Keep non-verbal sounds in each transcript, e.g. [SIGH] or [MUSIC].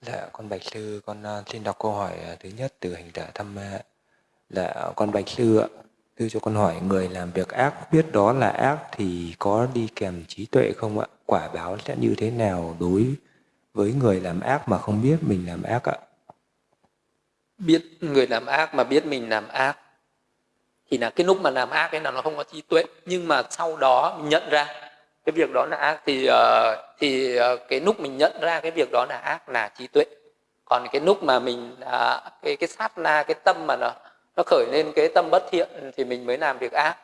Dạ, con Bạch Sư, con à, xin đọc câu hỏi à, thứ nhất từ hành giả thăm ma. Dạ, con Bạch Sư ạ, Sư cho con hỏi người làm việc ác biết đó là ác thì có đi kèm trí tuệ không ạ? Quả báo sẽ như thế nào đối với người làm ác mà không biết mình làm ác ạ? Biết người làm ác mà biết mình làm ác thì là cái lúc mà làm ác ấy là nó không có trí tuệ nhưng mà sau đó mình nhận ra cái việc đó là ác thì uh, thì uh, cái lúc mình nhận ra cái việc đó là ác là trí tuệ. Còn cái lúc mà mình uh, cái cái sát na cái tâm mà nó nó khởi lên cái tâm bất thiện thì mình mới làm việc ác.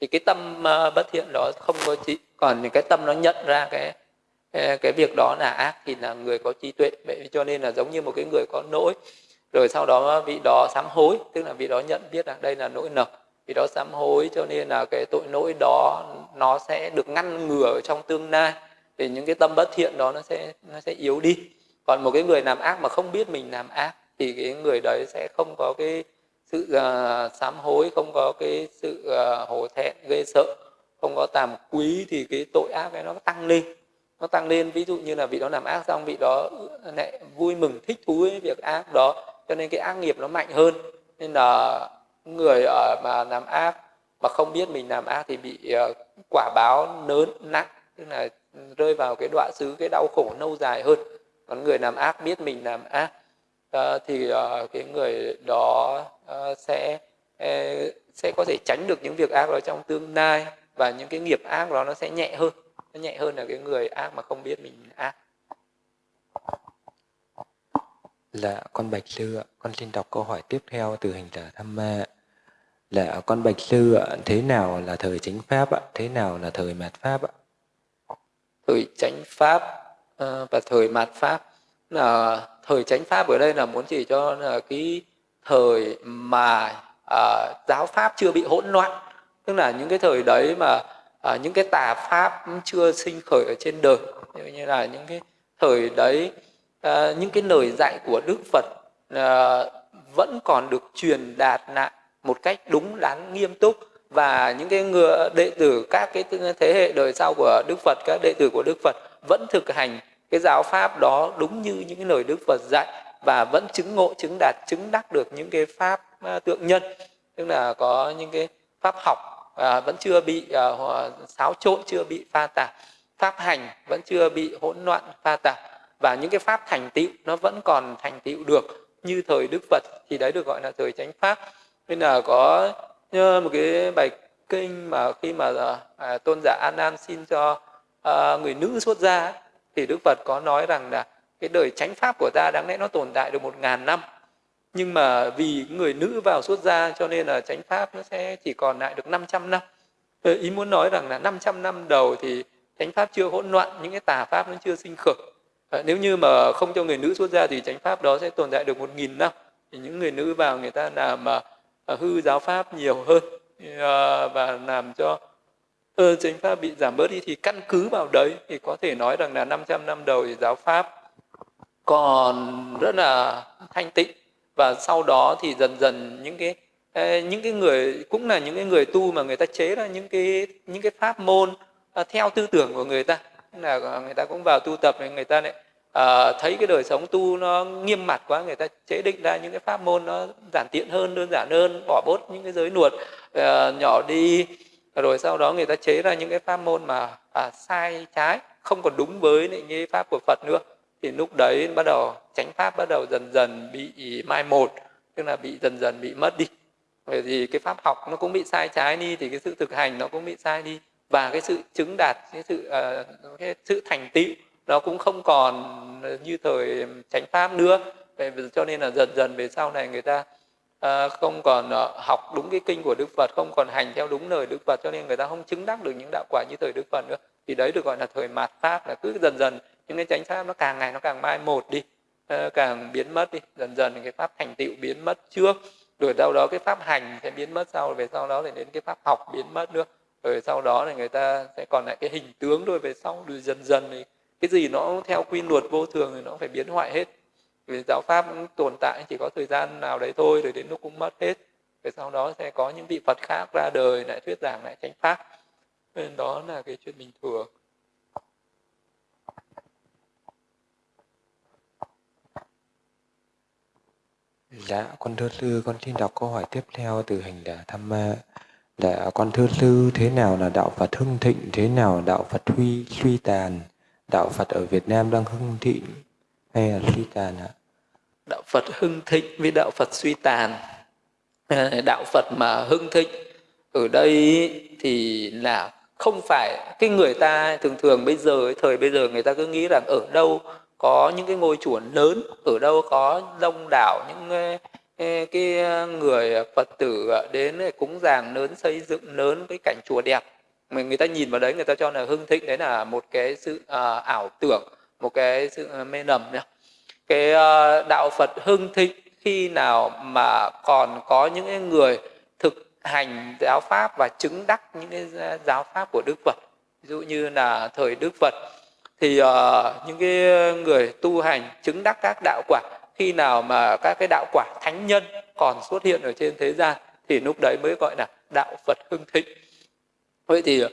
Thì cái tâm uh, bất thiện đó không có trí còn cái tâm nó nhận ra cái cái việc đó là ác thì là người có trí tuệ. Vậy cho nên là giống như một cái người có lỗi rồi sau đó vị đó sám hối tức là vị đó nhận biết là đây là nỗi nợ vị đó sám hối cho nên là cái tội lỗi đó nó sẽ được ngăn ngừa trong tương lai. Thì những cái tâm bất thiện đó nó sẽ nó sẽ yếu đi. Còn một cái người làm ác mà không biết mình làm ác thì cái người đấy sẽ không có cái sự uh, sám hối không có cái sự uh, hổ thẹn gây sợ không có tàm quý thì cái tội ác ấy nó tăng lên. Nó tăng lên ví dụ như là vị đó làm ác xong vị đó ừ, lại vui mừng thích thú với việc ác đó cho nên cái ác nghiệp nó mạnh hơn. Nên là người ở mà làm ác mà không biết mình làm ác thì bị uh, quả báo lớn nặng tức là rơi vào cái đoạn xứ cái đau khổ lâu dài hơn. Còn người làm ác biết mình làm ác uh, thì uh, cái người đó uh, sẽ uh, sẽ có thể tránh được những việc ác đó trong tương lai và những cái nghiệp ác đó nó sẽ nhẹ hơn. Nó nhẹ hơn là cái người ác mà không biết mình ác. Dạ, con Bạch Sư ạ. Con xin đọc câu hỏi tiếp theo từ hành giả Tham Ma. Dạ, con Bạch Sư ạ. Thế nào là thời chánh Pháp ạ? Thế nào là thời mạt Pháp ạ? Thời chánh Pháp à, và thời mạt Pháp là thời chánh Pháp ở đây là muốn chỉ cho là cái thời mà à, giáo Pháp chưa bị hỗn loạn. Tức là những cái thời đấy mà à, những cái tà Pháp chưa sinh khởi ở trên đời. Như là những cái thời đấy à, những cái lời dạy của Đức Phật à, vẫn còn được truyền đạt lại một cách đúng đắn nghiêm túc. Và những cái người đệ tử các cái thế hệ đời sau của Đức Phật các đệ tử của Đức Phật vẫn thực hành cái giáo pháp đó đúng như những cái lời Đức Phật dạy và vẫn chứng ngộ chứng đạt chứng đắc được những cái pháp ờ, tượng nhân. Tức là có những cái pháp học à, vẫn chưa bị à, xáo trộn chưa bị pha tạp. Pháp hành vẫn chưa bị hỗn loạn pha tạp và những cái pháp thành tựu nó vẫn còn thành tựu được như thời Đức Phật thì đấy được gọi là thời chánh pháp. Nên là có ờ, một cái bài kinh mà khi mà ờ, à, tôn giả An Nan xin cho à, người nữ xuất gia thì Đức Phật có nói rằng là cái đời chánh pháp của ta đáng lẽ nó tồn tại được một ngàn năm. Nhưng mà vì người nữ vào xuất gia cho nên là chánh pháp nó sẽ chỉ còn lại được 500 năm. Ý muốn nói rằng là 500 năm đầu thì chánh pháp chưa hỗn loạn những cái tà pháp nó chưa sinh khởi. Ờ, nếu như mà không cho người nữ xuất gia thì chánh pháp đó sẽ tồn tại được một nghìn năm. Thì những người nữ vào người ta làm mà à, hư giáo pháp nhiều hơn à, và làm cho ơ chánh pháp bị giảm bớt đi thì căn cứ vào đấy thì có thể nói rằng là 500 năm đầu thì giáo pháp còn rất là thanh tịnh. Và sau đó thì dần dần những cái những cái người cũng là những cái người tu mà người ta chế ra những cái những cái pháp môn theo tư tưởng của người ta. Là người ta cũng vào tu tập này người ta lại à, thấy cái đời sống tu nó nghiêm mặt quá người ta chế định ra những cái pháp môn nó giản tiện hơn đơn giản hơn bỏ bớt những cái giới luật à, nhỏ đi. Rồi sau đó người ta chế ra những cái pháp môn mà à, sai trái không còn đúng với những cái pháp của Phật nữa. Thì lúc đấy bắt đầu chánh pháp bắt đầu dần dần bị mai một tức là bị dần dần bị mất đi. Bởi vì cái pháp học nó cũng bị sai trái đi thì cái sự thực hành nó cũng bị sai đi. Và cái sự chứng đạt cái sự uh, cái sự thành tựu nó cũng không còn như thời chánh pháp nữa. Cho nên là dần dần về sau này người ta à, không còn uh, học đúng cái kinh của đức phật không còn hành theo đúng lời đức phật cho nên người ta không chứng đắc được những đạo quả như thời đức phật nữa. Thì đấy được gọi là thời mạt pháp là cứ dần dần những cái chánh pháp nó càng ngày nó càng mai một đi uh, càng biến mất đi. Dần dần cái pháp thành tựu biến mất trước rồi sau đó cái pháp hành sẽ biến mất sau về sau đó thì đến cái pháp học biến mất nữa. Rồi sau đó thì người ta sẽ còn lại cái hình tướng thôi về sau rồi dần dần thì cái gì nó theo quy luật vô thường thì nó phải biến hoại hết vì giáo pháp tồn tại chỉ có thời gian nào đấy thôi rồi đến lúc cũng mất hết rồi sau đó sẽ có những vị phật khác ra đời lại thuyết giảng lại chánh pháp nên đó là cái chuyện bình thường Dạ, con thưa sư, con xin đọc câu hỏi tiếp theo từ hành giả tham ma. Dạ, con thưa sư, thế nào là đạo Phật hưng thịnh, thế nào đạo Phật huy suy tàn? Đạo Phật ở Việt Nam đang hưng thịnh hay là suy tàn ạ? Đạo Phật hưng thịnh với đạo Phật suy tàn. À, đạo Phật mà hưng thịnh ở đây thì là không phải cái người ta thường thường bây giờ thời bây giờ người ta cứ nghĩ rằng ở đâu có những cái ngôi chùa lớn, ở đâu có đông đảo những cái người phật tử à, đến cúng dường lớn, xây dựng lớn cái cảnh chùa đẹp mà người ta nhìn vào đấy người ta cho là hưng thịnh đấy là một cái sự à, ảo tưởng một cái sự à, mê nầm nhá cái à, đạo phật hưng thịnh khi nào mà còn có những cái người thực hành giáo pháp và chứng đắc những cái giáo pháp của đức phật ví dụ như là thời đức phật thì uh, những cái người tu hành chứng đắc các đạo quả khi nào mà các cái đạo quả thánh nhân còn xuất hiện ở trên thế gian thì lúc đấy mới gọi là đạo Phật hưng thịnh. Vậy thì uh,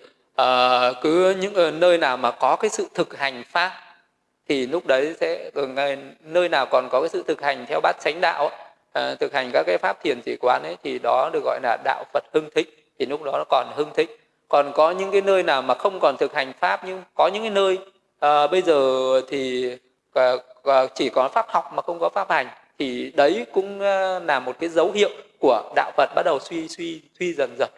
cứ những ờ, nơi nào mà có cái sự thực hành pháp thì lúc đấy sẽ ờ, nơi nào còn có cái sự thực hành theo bát chánh đạo uh, thực hành các cái pháp thiền chỉ quán ấy thì đó được gọi là đạo Phật hưng thịnh thì lúc đó nó còn hưng thịnh. Còn có những cái nơi nào mà không còn thực hành pháp nhưng có những cái nơi à, bây giờ thì à, à, chỉ có pháp học mà không có pháp hành thì đấy cũng à, là một cái dấu hiệu của đạo Phật bắt đầu suy suy suy dần dần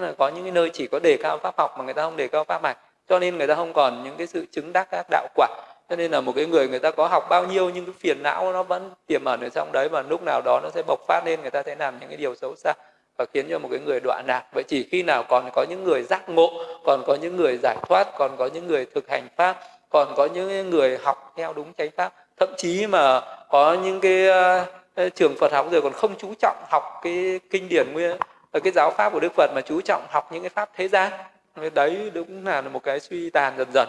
tức là có những cái nơi chỉ có đề cao pháp học mà người ta không đề cao pháp mạch. Cho nên người ta không còn những cái sự chứng đắc các đạo quả. Cho nên là một cái người người ta có học bao nhiêu nhưng cái phiền não nó vẫn tiềm ẩn ở trong đấy và lúc nào đó nó sẽ bộc phát lên người ta sẽ làm những cái điều xấu xa và khiến cho một cái người đoạn lạc vậy chỉ khi nào còn có những người giác ngộ còn có những người giải thoát còn có những người thực hành pháp còn có những người học theo đúng chánh pháp thậm chí mà có những cái uh, trường Phật học rồi còn không chú trọng học cái kinh điển nguyên ở cái giáo pháp của Đức Phật mà chú trọng học những cái pháp thế gian đấy đúng là một cái suy tàn dần dần.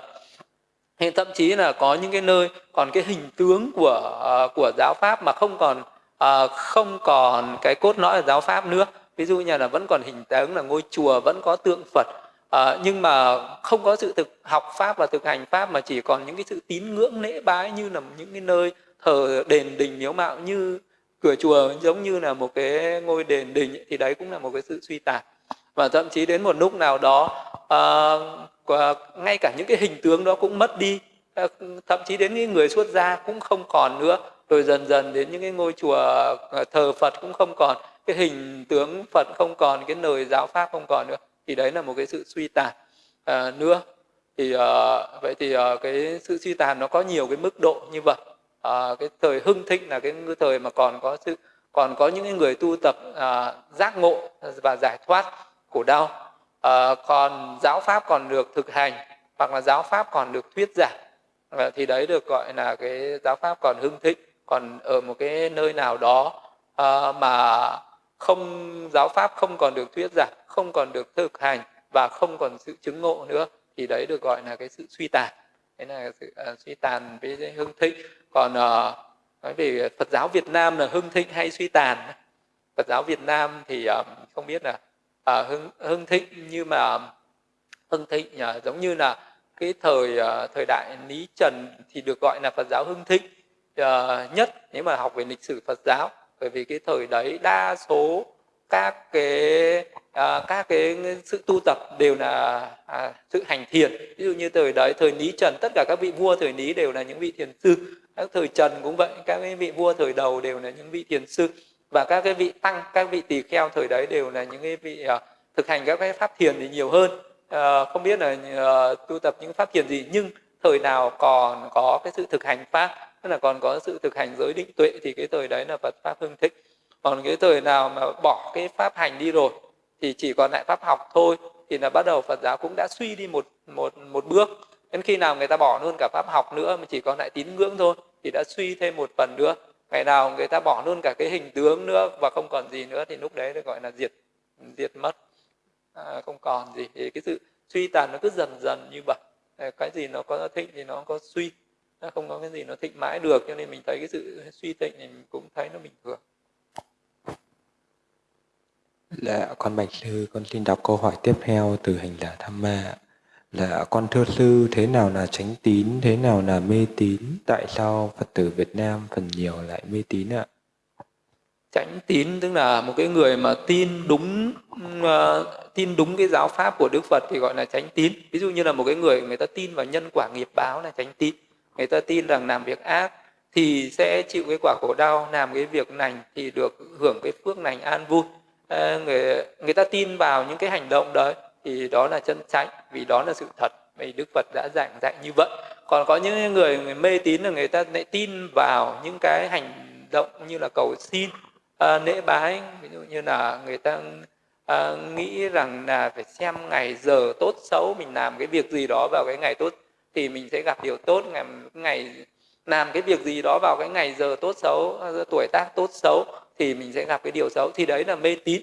Hay thậm chí là có những cái nơi còn cái hình tướng của uh, của giáo pháp mà không còn uh, không còn cái cốt lõi ở giáo pháp nữa. Ví dụ như là vẫn còn hình tướng là ngôi chùa vẫn có tượng Phật. À, nhưng mà không có sự thực học pháp và thực hành pháp mà chỉ còn những cái sự tín ngưỡng lễ bái như là những cái nơi thờ đền đình miếu mạo như cửa chùa giống như là một cái ngôi đền đình thì đấy cũng là một cái sự suy tàn. Và thậm chí đến một lúc nào đó à, ngay cả những cái hình tướng đó cũng mất đi. À, thậm chí đến những người xuất gia cũng không còn nữa. Rồi dần dần đến những cái ngôi chùa ờ, thờ Phật cũng không còn cái hình tướng Phật không còn cái lời giáo pháp không còn nữa. Thì đấy là một cái sự suy tàn à, nữa. Thì à, vậy thì à, cái sự suy tàn nó có nhiều cái mức độ như vậy à, cái thời hưng thịnh là cái thời mà còn có sự còn có những người tu tập à, giác ngộ và giải thoát khổ đau à, ờ, còn giáo pháp còn được thực hành hoặc là giáo pháp còn được thuyết giảng. À, thì đấy được gọi là cái giáo pháp còn hưng thịnh còn ở một cái nơi nào đó à, mà không giáo pháp không còn được thuyết giảng không còn được thực hành và không còn sự chứng ngộ nữa thì đấy được gọi là cái sự suy tàn đấy là sự uh, suy tàn với hưng thịnh. Còn uh, nói về Phật giáo Việt Nam là hưng thịnh hay suy tàn? Phật giáo Việt Nam thì uh, không biết là uh, hưng hưng thịnh nhưng mà hưng thịnh uh, giống như là cái thời uh, thời đại Lý Trần thì được gọi là Phật giáo hưng thịnh uh, nhất. Nếu mà học về lịch sử Phật giáo bởi vì cái thời đấy đa số các cái à, các cái sự tu tập đều là à, sự hành thiền. Ví dụ như thời đấy thời lý trần tất cả các vị vua thời lý đều là những vị thiền sư. Các thời trần cũng vậy các cái vị vua thời đầu đều là những vị thiền sư. Và các cái vị tăng các vị tỳ kheo thời đấy đều là những cái vị à, thực hành các cái pháp thiền thì nhiều hơn. À, không biết là à, tu tập những pháp thiền gì nhưng thời nào còn có cái sự thực hành pháp tức là còn có sự thực hành giới định tuệ thì cái thời đấy là Phật pháp hưng thịnh còn cái thời nào mà bỏ cái pháp hành đi rồi thì chỉ còn lại pháp học thôi thì là bắt đầu Phật giáo cũng đã suy đi một một một bước. Đến khi nào người ta bỏ luôn cả pháp học nữa mà chỉ còn lại tín ngưỡng thôi thì đã suy thêm một phần nữa. Ngày nào người ta bỏ luôn cả cái hình tướng nữa và không còn gì nữa thì lúc đấy được gọi là diệt diệt mất. À, không còn gì. Thì cái sự suy tàn nó cứ dần dần như vậy. Ờ, cái gì nó có thịnh thì nó có suy. Nó không có cái gì nó thịnh mãi được cho nên mình thấy cái sự suy thịnh thì mình cũng thấy nó bình thường. Dạ, con Bạch Sư, con xin đọc câu hỏi tiếp theo từ hành giả Tham Ma. Là con thưa sư, thế nào là tránh tín, thế nào là mê tín? Tại sao Phật tử Việt Nam phần nhiều lại mê tín ạ? tránh tín tức là một cái người mà tin đúng uh, tin đúng cái giáo pháp của Đức Phật thì gọi là tránh tín ví dụ như là một cái người người ta tin vào nhân quả nghiệp báo là tránh tín người ta tin rằng làm việc ác thì sẽ chịu cái quả khổ đau làm cái việc lành thì được hưởng cái phước lành an vui Ờ, người người ta tin vào những cái hành động đấy thì đó là chân chánh vì đó là sự thật. Vì Đức Phật đã giảng dạy như vậy. Còn có những người, người mê tín là người ta lại tin vào những cái hành động như là cầu xin à, lễ bái. Ví dụ như là người ta à, nghĩ rằng là phải xem ngày giờ tốt xấu mình làm cái việc gì đó vào cái ngày tốt thì mình sẽ gặp điều tốt. Ngày ngày làm cái việc gì đó vào cái ngày giờ tốt xấu tuổi tác tốt xấu thì mình sẽ gặp cái điều xấu. Thì đấy là mê tín.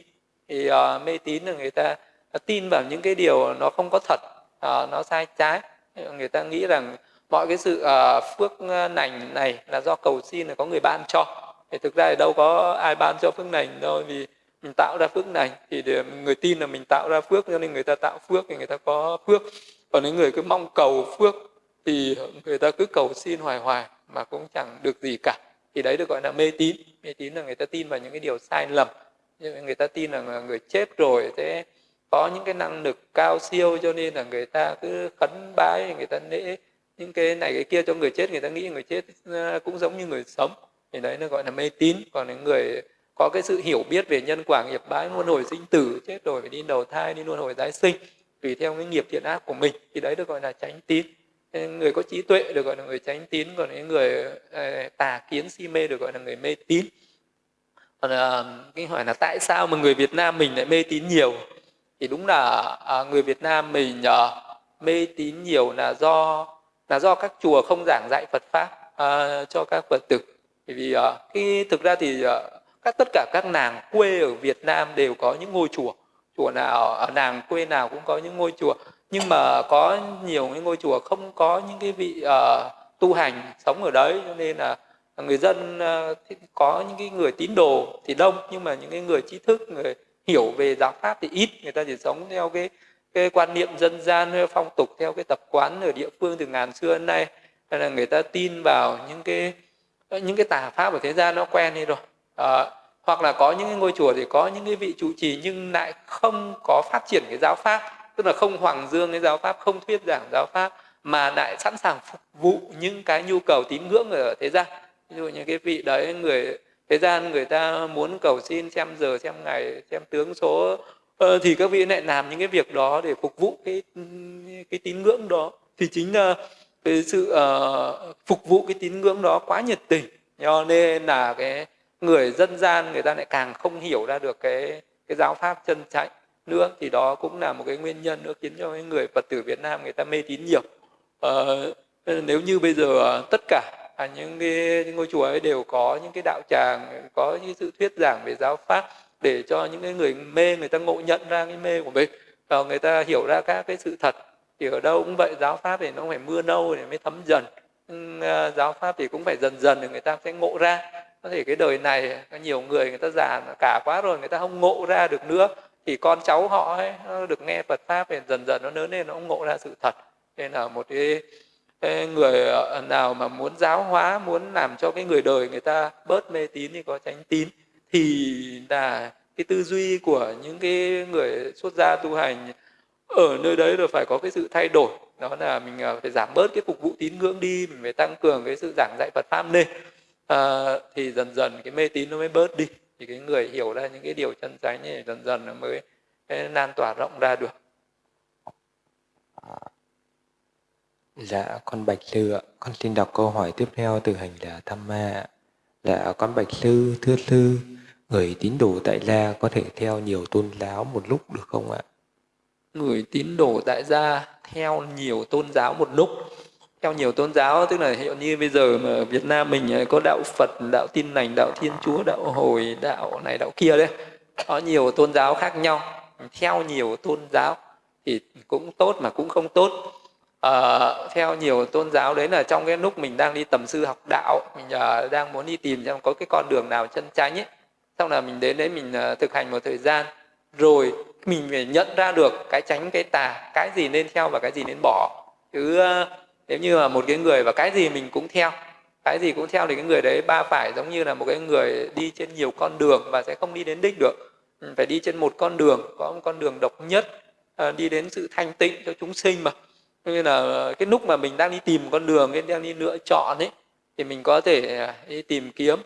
Thì uh, mê tín là người ta tin vào những cái điều nó không có thật uh, nó sai trái. Người ta nghĩ rằng mọi cái sự uh, phước lành này là do cầu xin là có người ban cho. Thì thực ra thì đâu có ai ban cho phước lành đâu vì mình tạo ra phước lành. Thì để người tin là mình tạo ra phước cho nên người ta tạo phước thì người ta có phước. Còn những người cứ mong cầu phước thì người ta cứ cầu xin hoài hoài mà cũng chẳng được gì cả. Thì đấy được gọi là mê tín mê tín là người ta tin vào những cái điều sai lầm. Người ta tin là người chết rồi sẽ có những cái năng lực cao siêu, cho nên là người ta cứ khấn bái, người ta lễ những cái này, cái kia cho người chết. Người ta nghĩ người chết ờ, cũng giống như người sống. Thì đấy, nó gọi là mê tín. Còn những người có cái sự hiểu biết về nhân quả, nghiệp bái luân hồi sinh tử, chết rồi phải đi đầu thai, đi luân hồi tái sinh, tùy theo cái nghiệp thiện ác của mình, thì đấy được gọi là tránh tín người có trí tuệ được gọi là người tránh tín còn những người ờ, tà kiến si mê được gọi là người mê tín. Còn ờ, cái hỏi là tại sao mà người Việt Nam mình lại mê tín nhiều? Thì đúng là ờ, người Việt Nam mình mê tín nhiều là do là do các chùa không giảng dạy Phật pháp cho các Phật tử. Bởi vì uh, thực ra thì uh, các tất cả các nàng quê ở Việt Nam đều có những ngôi chùa. Chùa nào ở nàng quê nào cũng có những ngôi chùa nhưng mà có nhiều cái ngôi chùa không có những cái vị uh, tu hành sống ở đấy cho nên là người dân uh, có những cái người tín đồ thì đông nhưng mà những cái người trí thức người hiểu về giáo pháp thì ít. Người ta chỉ sống theo cái cái quan niệm dân gian phong tục theo cái tập quán ở địa phương từ ngàn xưa đến nay. Hay là người ta tin vào những cái ờ, những cái tà pháp ở thế gian nó quen đi rồi. À, hoặc là có những cái ngôi chùa thì có những cái vị trụ trì nhưng lại không có phát triển cái giáo pháp tức là không hoàng dương cái giáo pháp không thuyết giảng giáo pháp mà lại sẵn sàng phục vụ những cái nhu cầu tín ngưỡng ở thế gian. Ví dụ như cái vị đấy người thế gian người ta muốn cầu xin xem giờ xem ngày xem tướng số ờ, thì các vị lại làm những cái việc đó để phục vụ cái cái tín ngưỡng đó. Thì chính là cái sự uh, phục vụ cái tín ngưỡng đó quá nhiệt tình. Cho nên là cái người dân gian người ta lại càng không hiểu ra được cái cái giáo pháp chân chánh nữa thì đó cũng là một cái nguyên nhân nữa khiến cho cái người phật tử việt nam người ta mê tín nhiều. Uh, nếu như bây giờ ờ, tất cả à, những cái ngôi chùa ấy đều có những cái đạo tràng có những sự thuyết giảng về giáo pháp để cho những cái người mê người ta ngộ nhận ra cái mê của mình và người ta hiểu ra các cái sự thật thì ở đâu cũng vậy giáo pháp thì nó phải mưa nâu để mới thấm dần. Giáo pháp thì cũng phải dần dần thì người ta sẽ ngộ ra. Có thể cái đời này có nhiều người người ta già cả quá rồi người ta không ngộ ra được nữa thì con cháu họ ấy nó được nghe Phật pháp thì dần dần nó lớn lên nó cũng ngộ ra sự thật. Nên là một cái, cái người ờ, nào mà muốn giáo hóa muốn làm cho cái người đời người ta bớt mê tín thì có tránh tín thì là cái tư duy của những cái người xuất gia tu hành ở nơi đấy là phải có cái sự thay đổi. Đó là mình ờ, phải giảm bớt cái phục vụ tín ngưỡng đi mình phải tăng cường cái sự giảng dạy Phật pháp lên. À, thì dần dần cái mê tín nó mới bớt đi thì cái người hiểu ra những cái điều chân chánh này dần dần nó mới lan tỏa rộng ra được Dạ, con Bạch Sư ạ. Con xin đọc câu hỏi tiếp theo từ hành giả Tham Ma. Dạ, con Bạch Sư, thưa Sư, người tín đồ tại gia có thể theo nhiều tôn giáo một lúc được không ạ? người tín đồ tại gia theo nhiều tôn giáo một lúc theo nhiều tôn giáo tức là hiệu như bây giờ mà Việt Nam mình ờ, có đạo Phật, đạo Tin lành, đạo Thiên Chúa, đạo Hồi, đạo này đạo kia đấy có nhiều tôn giáo khác nhau. Theo nhiều tôn giáo thì cũng tốt mà cũng không tốt. À, theo nhiều tôn giáo đấy là trong cái lúc mình đang đi tầm sư học đạo mình uh, đang muốn đi tìm xem có cái con đường nào chân chánh ấy xong là mình đến đấy mình uh, thực hành một thời gian rồi mình phải nhận ra được cái tránh cái tà cái gì nên theo và cái gì nên bỏ. Chứ nếu như là một cái người và cái gì mình cũng theo cái gì cũng theo thì cái người đấy ba phải giống như là một cái người đi trên nhiều con đường và sẽ không đi đến đích được. Ừ, phải đi trên một con đường có một con đường độc nhất ờ, đi đến sự thanh tịnh cho chúng sinh mà. Như là cái lúc mà mình đang đi tìm con đường cái đang đi lựa chọn ấy thì mình có thể à, đi tìm kiếm.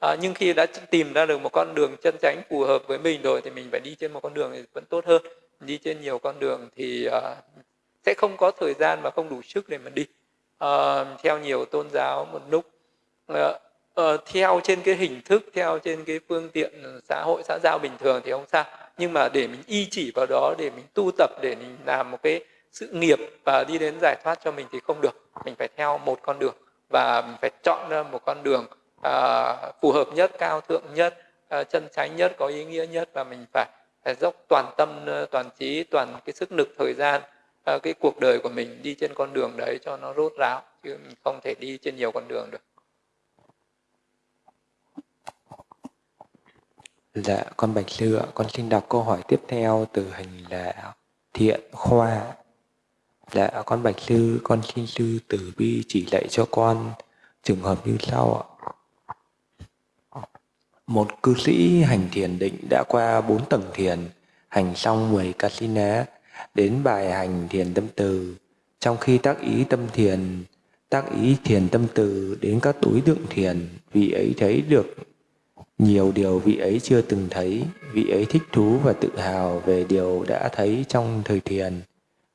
À, nhưng khi đã tìm ra được một con đường chân chánh phù hợp với mình rồi thì mình phải đi trên một con đường thì vẫn tốt hơn. Đi trên nhiều con đường thì uh, sẽ không có thời gian và không đủ sức để mà đi. Uh, theo nhiều tôn giáo một lúc uh, uh, theo trên cái hình thức theo trên cái phương tiện xã hội xã giao bình thường thì không sao. Nhưng mà để mình y chỉ vào đó để mình tu tập để mình làm một cái sự nghiệp và đi đến giải thoát cho mình thì không được. Mình phải theo một con đường và mình phải chọn ra một con đường uh, phù hợp nhất cao thượng nhất uh, chân chánh nhất có ý nghĩa nhất và mình phải, phải dốc toàn tâm toàn trí toàn cái sức lực thời gian uh, cái cuộc đời của mình đi trên con đường đấy cho nó rốt ráo chứ mình không thể đi trên nhiều con đường được Dạ, con Bạch Sư ạ, con xin đọc câu hỏi tiếp theo từ hình là Thiện Khoa. Dạ, con Bạch Sư, con xin sư từ bi chỉ dạy cho con trường hợp như sau ạ. Một cư sĩ hành thiền định đã qua bốn tầng thiền, hành xong 10 kasina, đến bài hành thiền tâm từ. Trong khi tác ý tâm thiền, tác ý thiền tâm từ đến các đối tượng thiền, vị ấy thấy được nhiều điều vị ấy chưa từng thấy, vị ấy thích thú và tự hào về điều đã thấy trong thời thiền.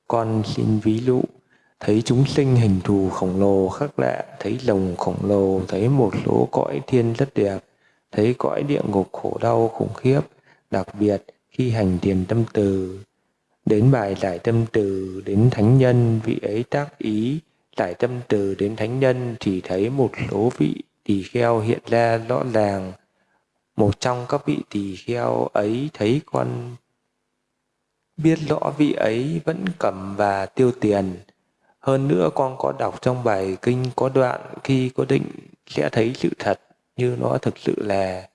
Con xin ví dụ, thấy chúng sinh hình thù khổng lồ khác lạ, thấy rồng khổng lồ, thấy một số cõi thiên rất đẹp, thấy cõi địa ngục khổ đau khủng khiếp, đặc biệt khi hành thiền tâm từ. Đến bài giải tâm từ đến thánh nhân, vị ấy tác ý, giải tâm từ đến thánh nhân chỉ thấy một số vị tỳ kheo hiện ra rõ ràng. Một trong các vị tỳ kheo ấy thấy con biết rõ vị ấy vẫn cầm và tiêu tiền. Hơn nữa con có đọc trong bài kinh có đoạn khi có định sẽ thấy sự thật như nó thực sự là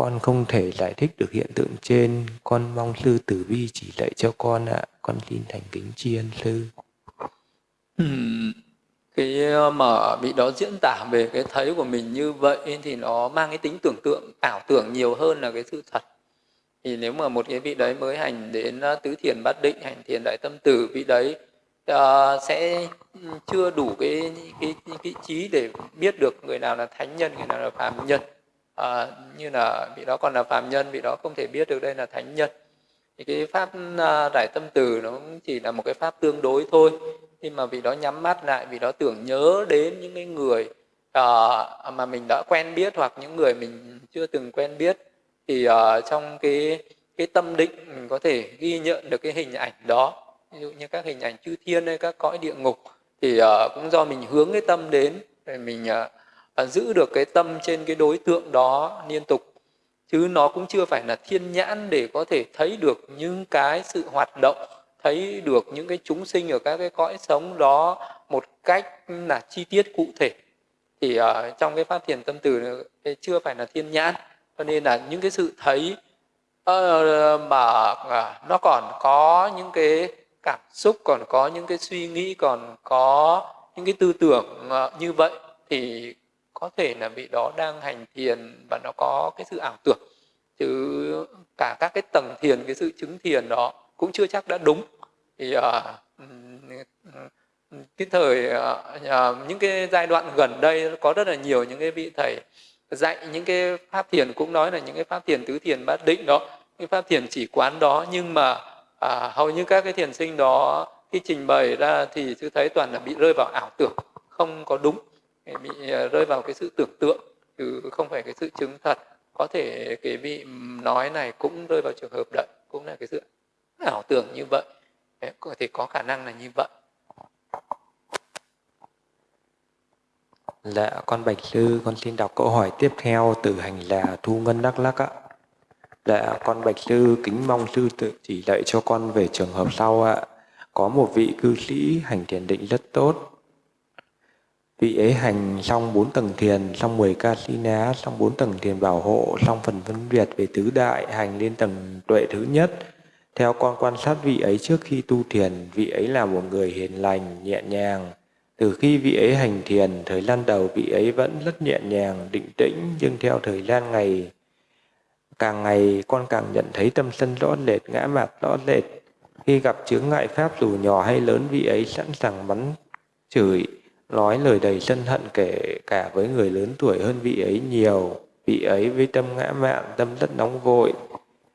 con không thể giải thích được hiện tượng trên. Con mong sư tử vi chỉ dạy cho con ạ. Con xin thành kính tri ân sư cái ờ, mà bị đó diễn tả về cái thấy của mình như vậy thì nó mang cái tính tưởng tượng ảo tưởng nhiều hơn là cái sự thật. Thì nếu mà một cái vị đấy mới hành đến ờ, tứ thiền bát định hành thiền đại tâm tử vị đấy uh, sẽ chưa đủ cái cái cái trí để biết được người nào là thánh nhân người nào là phàm nhân à, như là vị đó còn là phàm nhân vị đó không thể biết được đây là thánh nhân. Thì cái pháp à, giải đại tâm từ nó chỉ là một cái pháp tương đối thôi. Khi mà vị đó nhắm mắt lại vị đó tưởng nhớ đến những cái người uh, mà mình đã quen biết hoặc những người mình chưa từng quen biết thì uh, trong cái cái tâm định mình có thể ghi nhận được cái hình ảnh đó. Ví dụ như các hình ảnh chư thiên hay các cõi địa ngục thì uh, cũng do mình hướng cái tâm đến để mình uh, giữ được cái tâm trên cái đối tượng đó liên tục. Chứ nó cũng chưa phải là thiên nhãn để có thể thấy được những cái sự hoạt động thấy được những cái chúng sinh ở các cái cõi sống đó một cách là chi tiết cụ thể. Thì ở trong cái phát triển tâm từ chưa phải là thiên nhãn cho nên là những cái sự thấy uh, mà uh, nó còn có những cái cảm xúc còn có những cái suy nghĩ còn có những cái tư tưởng uh, như vậy thì có thể là vị đó đang hành thiền và nó có cái sự ảo tưởng. Chứ cả các cái tầng thiền cái sự chứng thiền đó cũng chưa chắc đã đúng. Thì uh, cái thời uh, những cái giai đoạn gần đây có rất là nhiều những cái vị thầy dạy những cái pháp thiền cũng nói là những cái pháp thiền tứ thiền bát định đó. Cái pháp thiền chỉ quán đó nhưng mà à, hầu như các cái thiền sinh đó khi trình bày ra thì cứ thấy toàn là bị rơi vào ảo tưởng không có đúng bị à, rơi vào cái sự tưởng tượng chứ không phải cái sự chứng thật có thể cái vị nói này cũng rơi vào trường hợp đấy cũng là cái sự ảo tưởng như vậy có thể có khả năng là như vậy Dạ, con Bạch Sư, con xin đọc câu hỏi tiếp theo từ hành là Thu Ngân Đắk Lắc ạ. Dạ, con Bạch Sư kính mong sư tự chỉ dạy cho con về trường hợp sau ạ. Có một vị cư sĩ hành thiền định rất tốt. Vị ấy hành xong bốn tầng thiền, xong 10 ca si ná, xong bốn tầng thiền bảo hộ, xong phần phân biệt về tứ đại, hành lên tầng tuệ thứ nhất, theo con quan sát vị ấy trước khi tu thiền, vị ấy là một người hiền lành, nhẹ nhàng. từ khi vị ấy hành thiền, thời gian đầu vị ấy vẫn rất nhẹ nhàng, định tĩnh, nhưng theo thời gian ngày càng ngày con càng nhận thấy tâm sân rõ rệt, ngã mạt rõ rệt. Khi gặp chướng ngại pháp dù nhỏ hay lớn, vị ấy sẵn sàng bắn chửi, nói lời đầy sân hận kể cả với người lớn tuổi hơn vị ấy nhiều. Vị ấy với tâm ngã mạn, tâm rất nóng vội,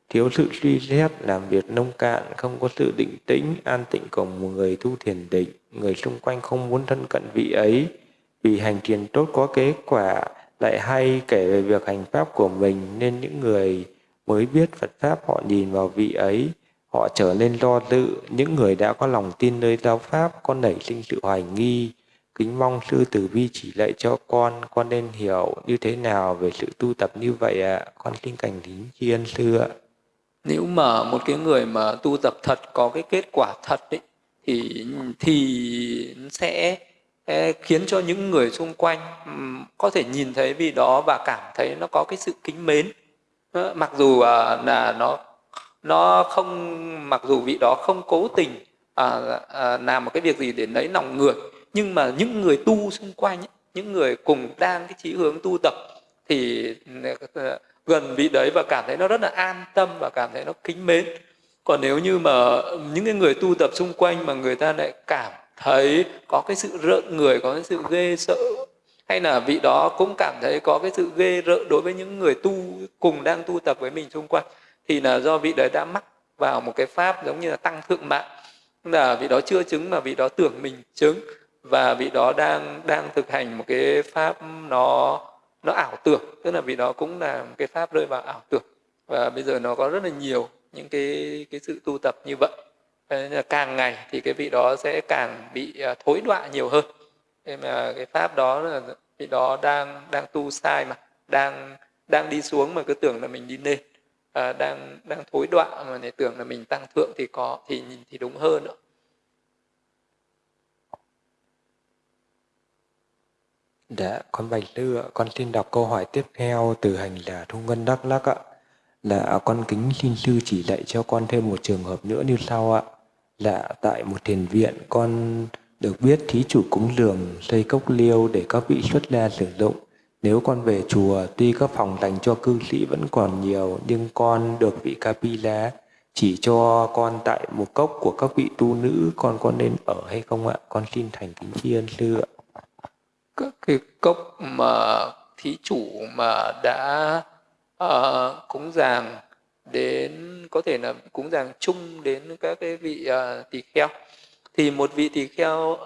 thiếu sự suy xét, làm việc nông cạn, không có sự định tĩnh, an tịnh của một người tu thiền định. Người xung quanh không muốn thân cận vị ấy, vì hành thiền tốt có kết quả, lại hay kể về việc hành pháp của mình nên những người mới biết Phật Pháp họ nhìn vào vị ấy, họ trở nên lo dự, những người đã có lòng tin nơi giáo Pháp có nảy sinh sự hoài nghi, kính mong sư tử vi chỉ lạy cho con, con nên hiểu như thế nào về sự tu tập như vậy ạ, à? con xin cảnh kính tri ân sư ạ. Nếu mà một cái người mà tu tập thật có cái kết quả thật ấy, thì thì sẽ khiến cho những người xung quanh có thể nhìn thấy vì đó và cảm thấy nó có cái sự kính mến ờ, mặc dù à, là nó nó không mặc dù vị đó không cố tình à, à, làm một cái việc gì để lấy lòng người nhưng mà những người tu xung quanh những người cùng đang cái chí hướng tu tập, thì ờ, gần vị đấy và cảm thấy nó rất là an tâm và cảm thấy nó kính mến. Còn nếu như mà những cái người tu tập xung quanh mà người ta lại cảm thấy có cái sự rợn người, có cái sự ghê sợ, hay là vị đó cũng cảm thấy có cái sự ghê rợn đối với những người tu, cùng đang tu tập với mình xung quanh, thì là do vị đấy đã mắc vào một cái pháp giống như là tăng thượng mạng. Là vị đó chưa chứng mà vị đó tưởng mình chứng và vị đó đang đang thực hành một cái pháp nó nó ảo tưởng. Tức là vị đó cũng là một cái pháp rơi vào ảo tưởng. Và bây giờ nó có rất là nhiều những cái cái sự tu tập như vậy. Càng ngày thì cái vị đó sẽ càng bị à, thối đọa nhiều hơn. Thế mà cái pháp đó là vị đó đang đang tu sai mà đang đang đi xuống mà cứ tưởng là mình đi lên à, đang đang thối đọa mà để tưởng là mình tăng thượng thì có thì nhìn thì đúng hơn nữa. Dạ, con Bạch Tư ạ, con xin đọc câu hỏi tiếp theo từ hành là Thu Ngân Đắk Lắc ạ. Là con kính xin sư chỉ dạy cho con thêm một trường hợp nữa như sau ạ. Là tại một thiền viện con được biết thí chủ cúng dường xây cốc liêu để các vị xuất gia sử dụng. Nếu con về chùa, tuy các phòng dành cho cư sĩ vẫn còn nhiều, nhưng con được vị Kapila chỉ cho con tại một cốc của các vị tu nữ, con có nên ở hay không ạ? Con xin thành kính tri ân sư ạ các cái cốc mà thí chủ mà đã uh, cúng dường đến có thể là cúng dường chung đến các cái vị uh, tỳ kheo. Thì một vị tỳ kheo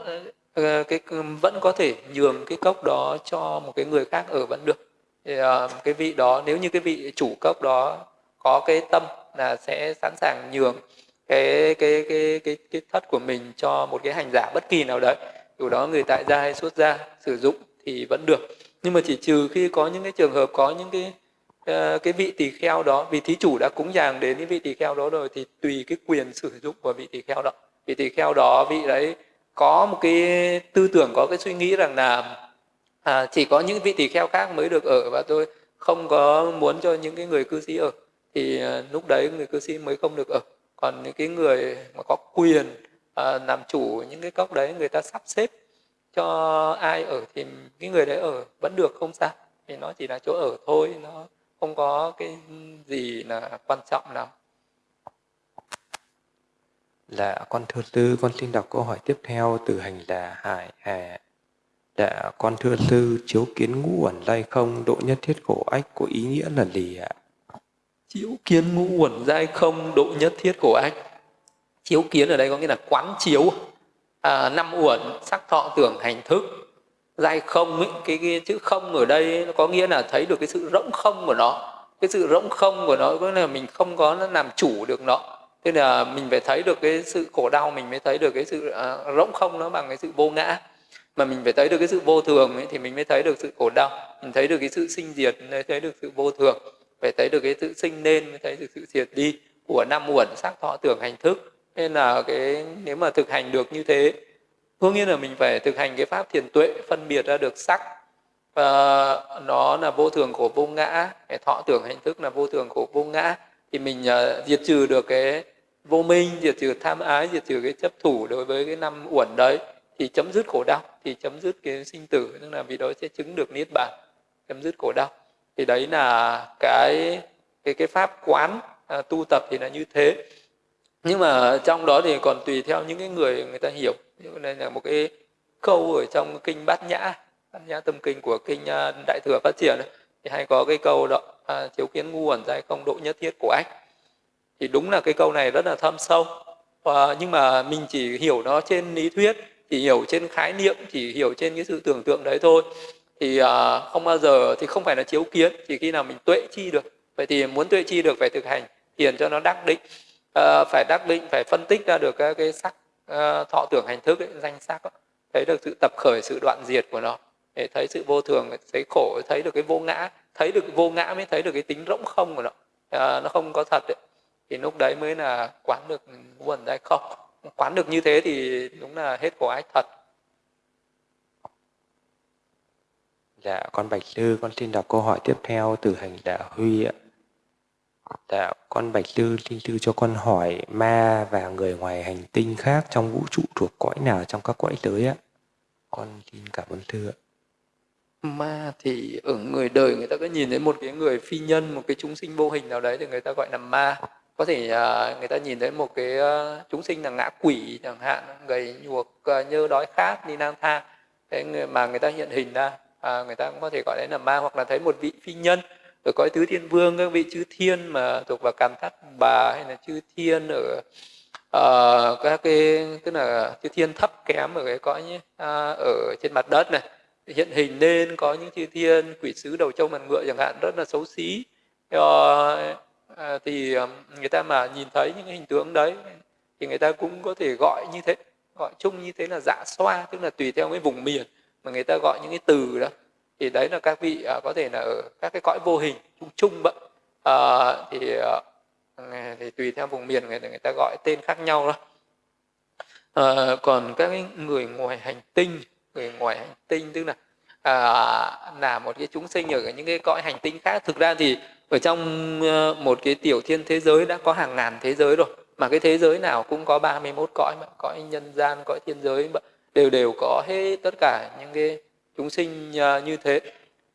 uh, cái vẫn có thể nhường cái cốc đó cho một cái người khác ở vẫn được. Thì, uh, cái vị đó nếu như cái vị chủ cốc đó có cái tâm là sẽ sẵn sàng nhường cái cái cái cái cái thất của mình cho một cái hành giả bất kỳ nào đấy dù đó người tại gia hay xuất gia sử dụng thì vẫn được. Nhưng mà chỉ trừ khi có những cái trường hợp có những cái ờ, cái vị tỳ kheo đó vì thí chủ đã cúng dường đến cái vị tỳ kheo đó rồi thì tùy cái quyền sử dụng của vị tỳ kheo đó. Vị tỳ kheo đó vị đấy có một cái tư tưởng có cái suy nghĩ rằng là à, chỉ có những vị tỳ kheo khác mới được ở và tôi không có muốn cho những cái người cư sĩ ở. Thì à, lúc đấy người cư sĩ mới không được ở. Còn những cái người mà có quyền à, làm chủ những cái cốc đấy người ta sắp xếp cho ai ở thì cái người đấy ở vẫn được không sao vì nó chỉ là chỗ ở thôi nó không có cái gì là quan trọng nào Dạ, con thưa sư, con xin đọc câu hỏi tiếp theo từ hành là Hải Hà. Dạ, con thưa sư, chiếu kiến ngũ uẩn dai không, độ nhất thiết khổ ách của ý nghĩa là gì ạ? Chiếu kiến ngũ uẩn dai không, độ nhất thiết khổ ách chiếu kiến ở đây có nghĩa là quán chiếu à, năm uẩn sắc thọ tưởng hành thức. Giai không ấy, cái, cái chữ không ở đây nó có nghĩa là thấy được cái sự rỗng không của nó. Cái sự rỗng không của nó có nghĩa là mình không có nó làm chủ được nó. Tức là mình phải thấy được cái sự khổ đau mình mới thấy được cái sự à, rỗng không nó bằng cái sự vô ngã. Mà mình phải thấy được cái sự vô thường ấy, thì mình mới thấy được sự khổ đau. Mình thấy được cái sự sinh diệt mới thấy được sự vô thường. Phải thấy được cái sự sinh nên mới thấy được sự diệt đi của năm uẩn sắc thọ tưởng hành thức nên là cái nếu mà thực hành được như thế đương nhiên là mình phải thực hành cái pháp thiền tuệ phân biệt ra được sắc và nó là vô thường của vô ngã cái thọ tưởng hành thức là vô thường của vô ngã thì mình uh, diệt trừ được cái vô minh diệt trừ tham ái diệt trừ cái chấp thủ đối với cái năm uẩn đấy thì chấm dứt khổ đau thì chấm dứt cái sinh tử tức là vì đó sẽ chứng được niết bàn chấm dứt khổ đau. Thì đấy là cái cái cái pháp quán à, tu tập thì là như thế nhưng mà trong đó thì còn tùy theo những cái người người ta hiểu. Đây là một cái câu ở trong kinh bát nhã bát nhã tâm kinh của kinh à, đại thừa phát triển thì hay có cái câu đó à, chiếu kiến ngu ẩn giai không độ nhất thiết của anh thì đúng là cái câu này rất là thâm sâu. À, nhưng mà mình chỉ hiểu nó trên lý thuyết chỉ hiểu trên khái niệm chỉ hiểu trên cái sự tưởng tượng đấy thôi. Thì à, không bao giờ thì không phải là chiếu kiến chỉ khi nào mình tuệ chi được. Vậy thì muốn tuệ chi được phải thực hành thiền cho nó đắc định à, phải đắc định phải phân tích ra được ờ, cái, cái sắc à, ờ, thọ tưởng hành thức ấy, danh sắc ấy. thấy được sự tập khởi sự đoạn diệt của nó để thấy sự vô thường thấy khổ thấy được cái vô ngã thấy được vô ngã mới thấy được cái tính rỗng không của nó à, nó không có thật ấy. thì lúc đấy mới là quán được nguồn hay không quán được như thế thì đúng là hết khổ ái thật Dạ, con Bạch Sư, con xin đọc câu hỏi tiếp theo từ hành giả Huy ạ. Dạ, con Bạch Sư Linh sư cho con hỏi ma và người ngoài hành tinh khác trong vũ trụ thuộc cõi nào trong các cõi tới ạ? Con xin cảm ơn thưa ạ. Ma thì ở người đời người ta có nhìn thấy một cái người phi nhân, một cái chúng sinh vô hình nào đấy thì người ta gọi là ma. Có thể uh, người ta nhìn thấy một cái uh, chúng sinh là ngã quỷ chẳng hạn, gầy nhuộc, uh, à, nhơ đói khát, đi lang thang. Thế mà người ta hiện hình ra à, người ta cũng có thể gọi đấy là ma hoặc là thấy một vị phi nhân ở cõi tứ thiên vương các vị chư thiên mà thuộc vào càn thắt bà hay là chư thiên ở uh, các cái tức là chư thiên thấp kém ở cái cõi uh, ở trên mặt đất này hiện hình nên có những chư thiên quỷ sứ đầu trâu mặt ngựa chẳng hạn rất là xấu xí. Uh, uh, thì ờ, người ta mà nhìn thấy những cái hình tướng đấy thì người ta cũng có thể gọi như thế gọi chung như thế là dạ xoa tức là tùy theo cái vùng miền mà người ta gọi những cái từ đó thì đấy là các vị uh, có thể là ở các cái cõi vô hình chung chung vậy uh, à, thì uh, thì tùy theo vùng miền người, người ta gọi tên khác nhau đó. Uh, còn các người ngoài hành tinh người ngoài hành tinh tức là uh, là một cái chúng sinh ở những cái cõi hành tinh khác. Thực ra thì ở trong một cái tiểu thiên thế giới đã có hàng ngàn thế giới rồi mà cái thế giới nào cũng có 31 cõi mà cõi nhân gian cõi thiên giới đều đều có hết tất cả những cái chúng sinh ờ, như thế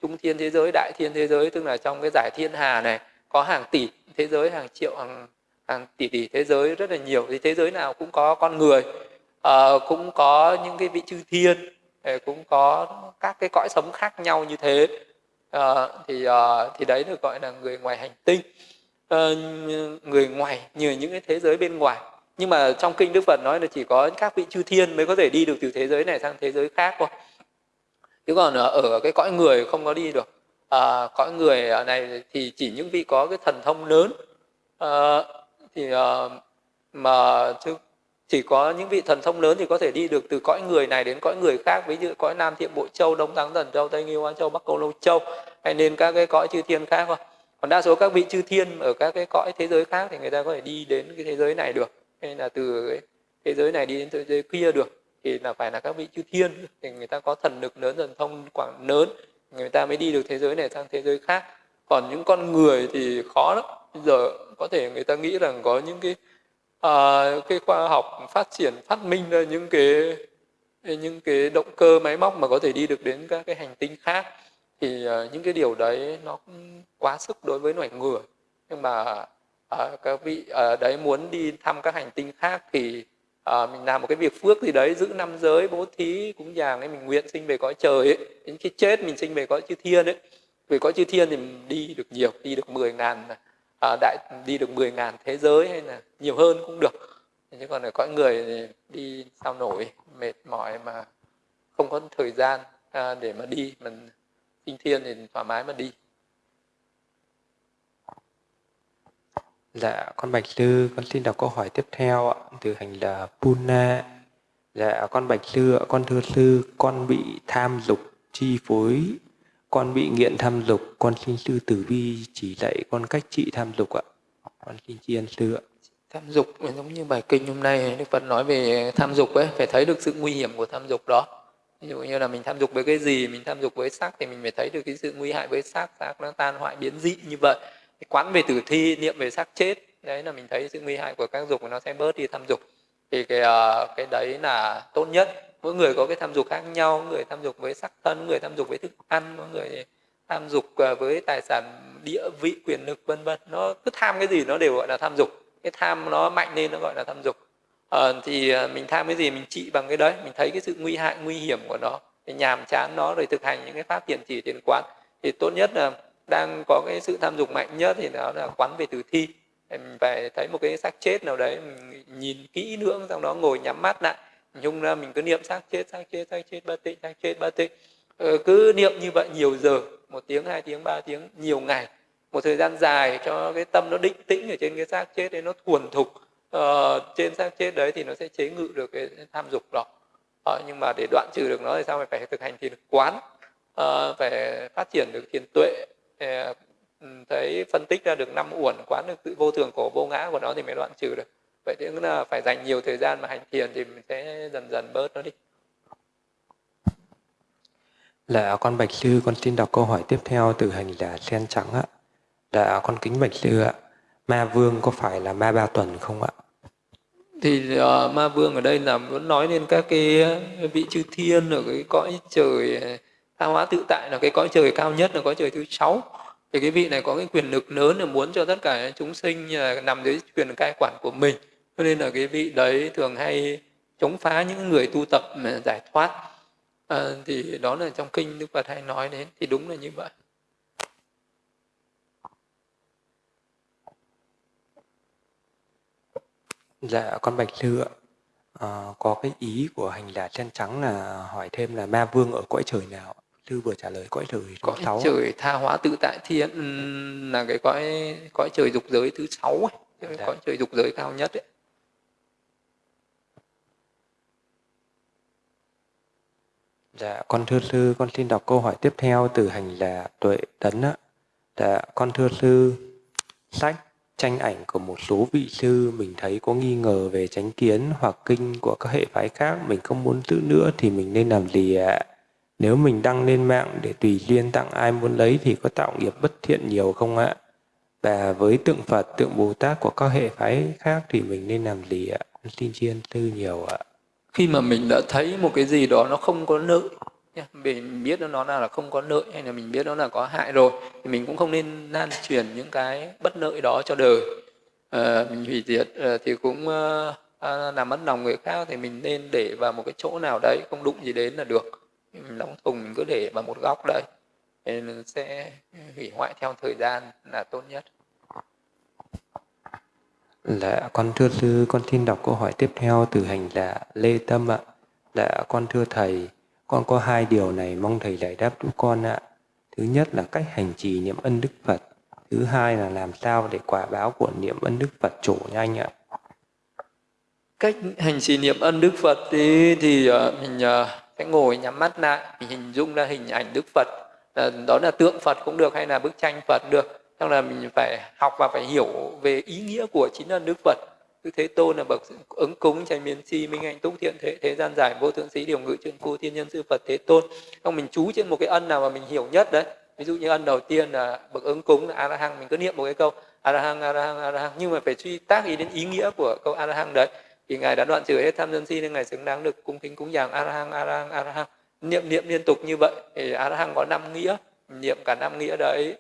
trung thiên thế giới đại thiên thế giới tức là trong cái giải thiên hà này có hàng tỷ thế giới hàng triệu hàng hàng tỷ tỷ thế giới rất là nhiều. Thì thế giới nào cũng có con người à, cũng có những cái vị chư thiên ờ, cũng có các cái cõi sống khác nhau như thế. À, thì à, thì đấy được gọi là người ngoài hành tinh. À, người ngoài như những cái thế giới bên ngoài. Nhưng mà trong kinh đức phật nói là chỉ có các vị chư thiên mới có thể đi được từ thế giới này sang thế giới khác thôi chứ còn ở cái cõi người không có đi được. À, cõi người này thì chỉ những vị có cái thần thông lớn. À, thì à, mà chứ chỉ có những vị thần thông lớn thì có thể đi được từ cõi người này đến cõi người khác. Ví dụ cõi nam thiện bộ châu đông thắng thần châu tây nghiêu an châu bắc câu lâu châu hay nên các cái cõi chư thiên khác thôi. Còn đa số các vị chư thiên ở các cái cõi thế giới khác thì người ta có thể đi đến cái thế giới này được. Hay là từ cái thế giới này đi đến thế giới kia được thì là phải là các vị chư thiên thì người ta có thần lực lớn thần thông quảng lớn người ta mới đi được thế giới này sang thế giới khác. Còn những con người thì khó lắm. Bây giờ có thể người ta nghĩ rằng có những cái à, cái khoa học phát triển phát minh ra những cái những cái động cơ máy móc mà có thể đi được đến các cái hành tinh khác. Thì uh, những cái điều đấy nó cũng quá sức đối với loài người. Nhưng mà uh, các vị uh, đấy muốn đi thăm các hành tinh khác thì à, mình làm một cái việc phước gì đấy giữ năm giới bố thí cúng dường ấy mình nguyện sinh về cõi trời ấy. Đến khi chết mình sinh về cõi chư thiên ấy. Về cõi chư thiên thì mình đi được nhiều đi được 10 ngàn à, đại đi được 10 ngàn thế giới hay là nhiều hơn cũng được. Chứ còn ở cõi người thì đi sao nổi mệt mỏi mà không có thời gian à, để mà đi. Mình sinh thiên thì thoải mái mà đi. Dạ, con Bạch Sư, con xin đọc câu hỏi tiếp theo ạ, từ hành là Puna. Dạ, con Bạch Sư ạ, con thưa sư, con bị tham dục chi phối, con bị nghiện tham dục, con xin sư tử vi chỉ dạy con cách trị tham dục ạ. Con xin tri ân sư ạ. Tham dục giống như bài kinh hôm nay Đức Phật nói về tham dục ấy, phải thấy được sự nguy hiểm của tham dục đó. Ví dụ như là mình tham dục với cái gì, mình tham dục với sắc thì mình phải thấy được cái sự nguy hại với sắc, sắc nó tan hoại biến dị như vậy quán về tử thi niệm về xác chết đấy là mình thấy sự nguy hại của các dục nó sẽ bớt đi tham dục. Thì cái uh, cái đấy là tốt nhất. Mỗi người có cái tham dục khác nhau người tham dục với sắc thân người tham dục với thức ăn mỗi người tham dục ờ, với tài sản địa vị quyền lực vân vân. Nó cứ tham cái gì nó đều gọi là tham dục. Cái tham nó mạnh lên nó gọi là tham dục. À, thì mình tham cái gì mình trị bằng cái đấy. Mình thấy cái sự nguy hại nguy hiểm của nó. Thì nhàm chán nó rồi thực hành những cái pháp thiền chỉ thiền quán. Thì tốt nhất là đang có cái sự tham dục mạnh nhất thì nó là quán về tử thi. Mình phải thấy một cái xác chết nào đấy mình nhìn kỹ nữa xong đó ngồi nhắm mắt lại. Nhung ra mình cứ niệm xác chết xác chết xác chết ba tịnh xác chết ba tịnh. Ờ, cứ niệm như vậy nhiều giờ một tiếng hai tiếng ba tiếng nhiều ngày. Một thời gian dài cho cái tâm nó định tĩnh ở trên cái xác chết đấy nó thuần thục. Ờ, trên xác chết đấy thì nó sẽ chế ngự được cái tham dục đó. Ờ, nhưng mà để đoạn trừ được nó thì sao? Phải phải thực hành thiền quán. Ờ, phải phát triển được thiền tuệ thấy phân tích ra được năm uẩn quán được sự vô thường cổ vô ngã của nó thì mới đoạn trừ được vậy thì là phải dành nhiều thời gian mà hành thiền thì mình sẽ dần dần bớt nó đi Là con Bạch Sư, con xin đọc câu hỏi tiếp theo từ hành giả sen trắng ạ. Là con kính Bạch Sư ạ. Ma Vương có phải là ma ba tuần không ạ? Thì uh, ma Vương ở đây là muốn nói đến các cái vị chư thiên ở cái cõi trời tha hóa tự tại là cái cõi trời cao nhất là cõi trời thứ sáu. Thì cái vị này có cái quyền lực lớn là muốn cho tất cả chúng sinh à, nằm dưới quyền cai quản của mình. Cho nên là cái vị đấy thường hay chống phá những người tu tập mà giải thoát. À, thì đó là trong kinh đức phật hay nói đến thì đúng là như vậy. Dạ con bạch sư ạ. À, có cái ý của hành giả chân trắng là hỏi thêm là ma vương ở cõi trời nào sư vừa trả lời cõi trời cõi sáu trời tha hóa tự tại thiên là cái cõi cõi trời dục giới thứ sáu ấy, dạ. cõi trời dục giới cao nhất ấy. Dạ, con thưa sư, con xin đọc câu hỏi tiếp theo từ hành là Tuệ Tấn ạ. Dạ, con thưa sư, sách tranh ảnh của một số vị sư mình thấy có nghi ngờ về chánh kiến hoặc kinh của các hệ phái khác mình không muốn giữ nữa thì mình nên làm gì ạ? Nếu mình đăng lên mạng để tùy duyên tặng ai muốn lấy thì có tạo nghiệp bất thiện nhiều không ạ? Và với tượng Phật, tượng Bồ Tát của các hệ phái khác thì mình nên làm gì ạ? Con xin chiên tư nhiều ạ khi mà mình đã thấy một cái gì đó nó không có nợ, mình biết nó là không có nợ hay là mình biết nó là có hại rồi thì mình cũng không nên lan truyền những cái bất lợi đó cho đời à, mình hủy diệt ờ, thì cũng ờ, à, làm mất lòng người khác thì mình nên để vào một cái chỗ nào đấy không đụng gì đến là được đóng thùng mình cứ để vào một góc đấy thì sẽ hủy hoại theo thời gian là tốt nhất Dạ, con thưa sư, con xin đọc câu hỏi tiếp theo từ hành giả Lê Tâm ạ. Dạ, con thưa thầy, con có hai điều này mong thầy giải đáp giúp con ạ. Thứ nhất là cách hành trì niệm ân Đức Phật. Thứ hai là làm sao để quả báo của niệm ân Đức Phật trổ nhanh ạ. Cách hành trì niệm ân Đức Phật thì, thì uh, mình uh, sẽ ngồi nhắm mắt lại, mình hình dung ra hình ảnh Đức Phật. Đó là tượng Phật cũng được hay là bức tranh Phật được. Xong là mình phải học và phải hiểu về ý nghĩa của chính ân đức phật. Đức thế tôn là bậc ứng cúng tranh miên si minh hạnh túc thiện thế thế gian giải vô thượng sĩ điều ngự trường phu thiên nhân sư phật thế tôn. Trong mình chú trên một cái ân nào mà mình hiểu nhất đấy. Ví dụ như ân đầu tiên là bậc ứng cúng là a la hăng mình cứ niệm một cái câu a la hăng a la hăng a la hăng nhưng mà phải suy tác ý đến ý nghĩa của câu a la hăng đấy thì ngài đã đoạn trừ hết tham sân si nên ngài xứng đáng được cung kính cúng dường arahang arahang arahang niệm niệm liên tục như vậy thì arahang có năm nghĩa. Niệm cả năm nghĩa đấy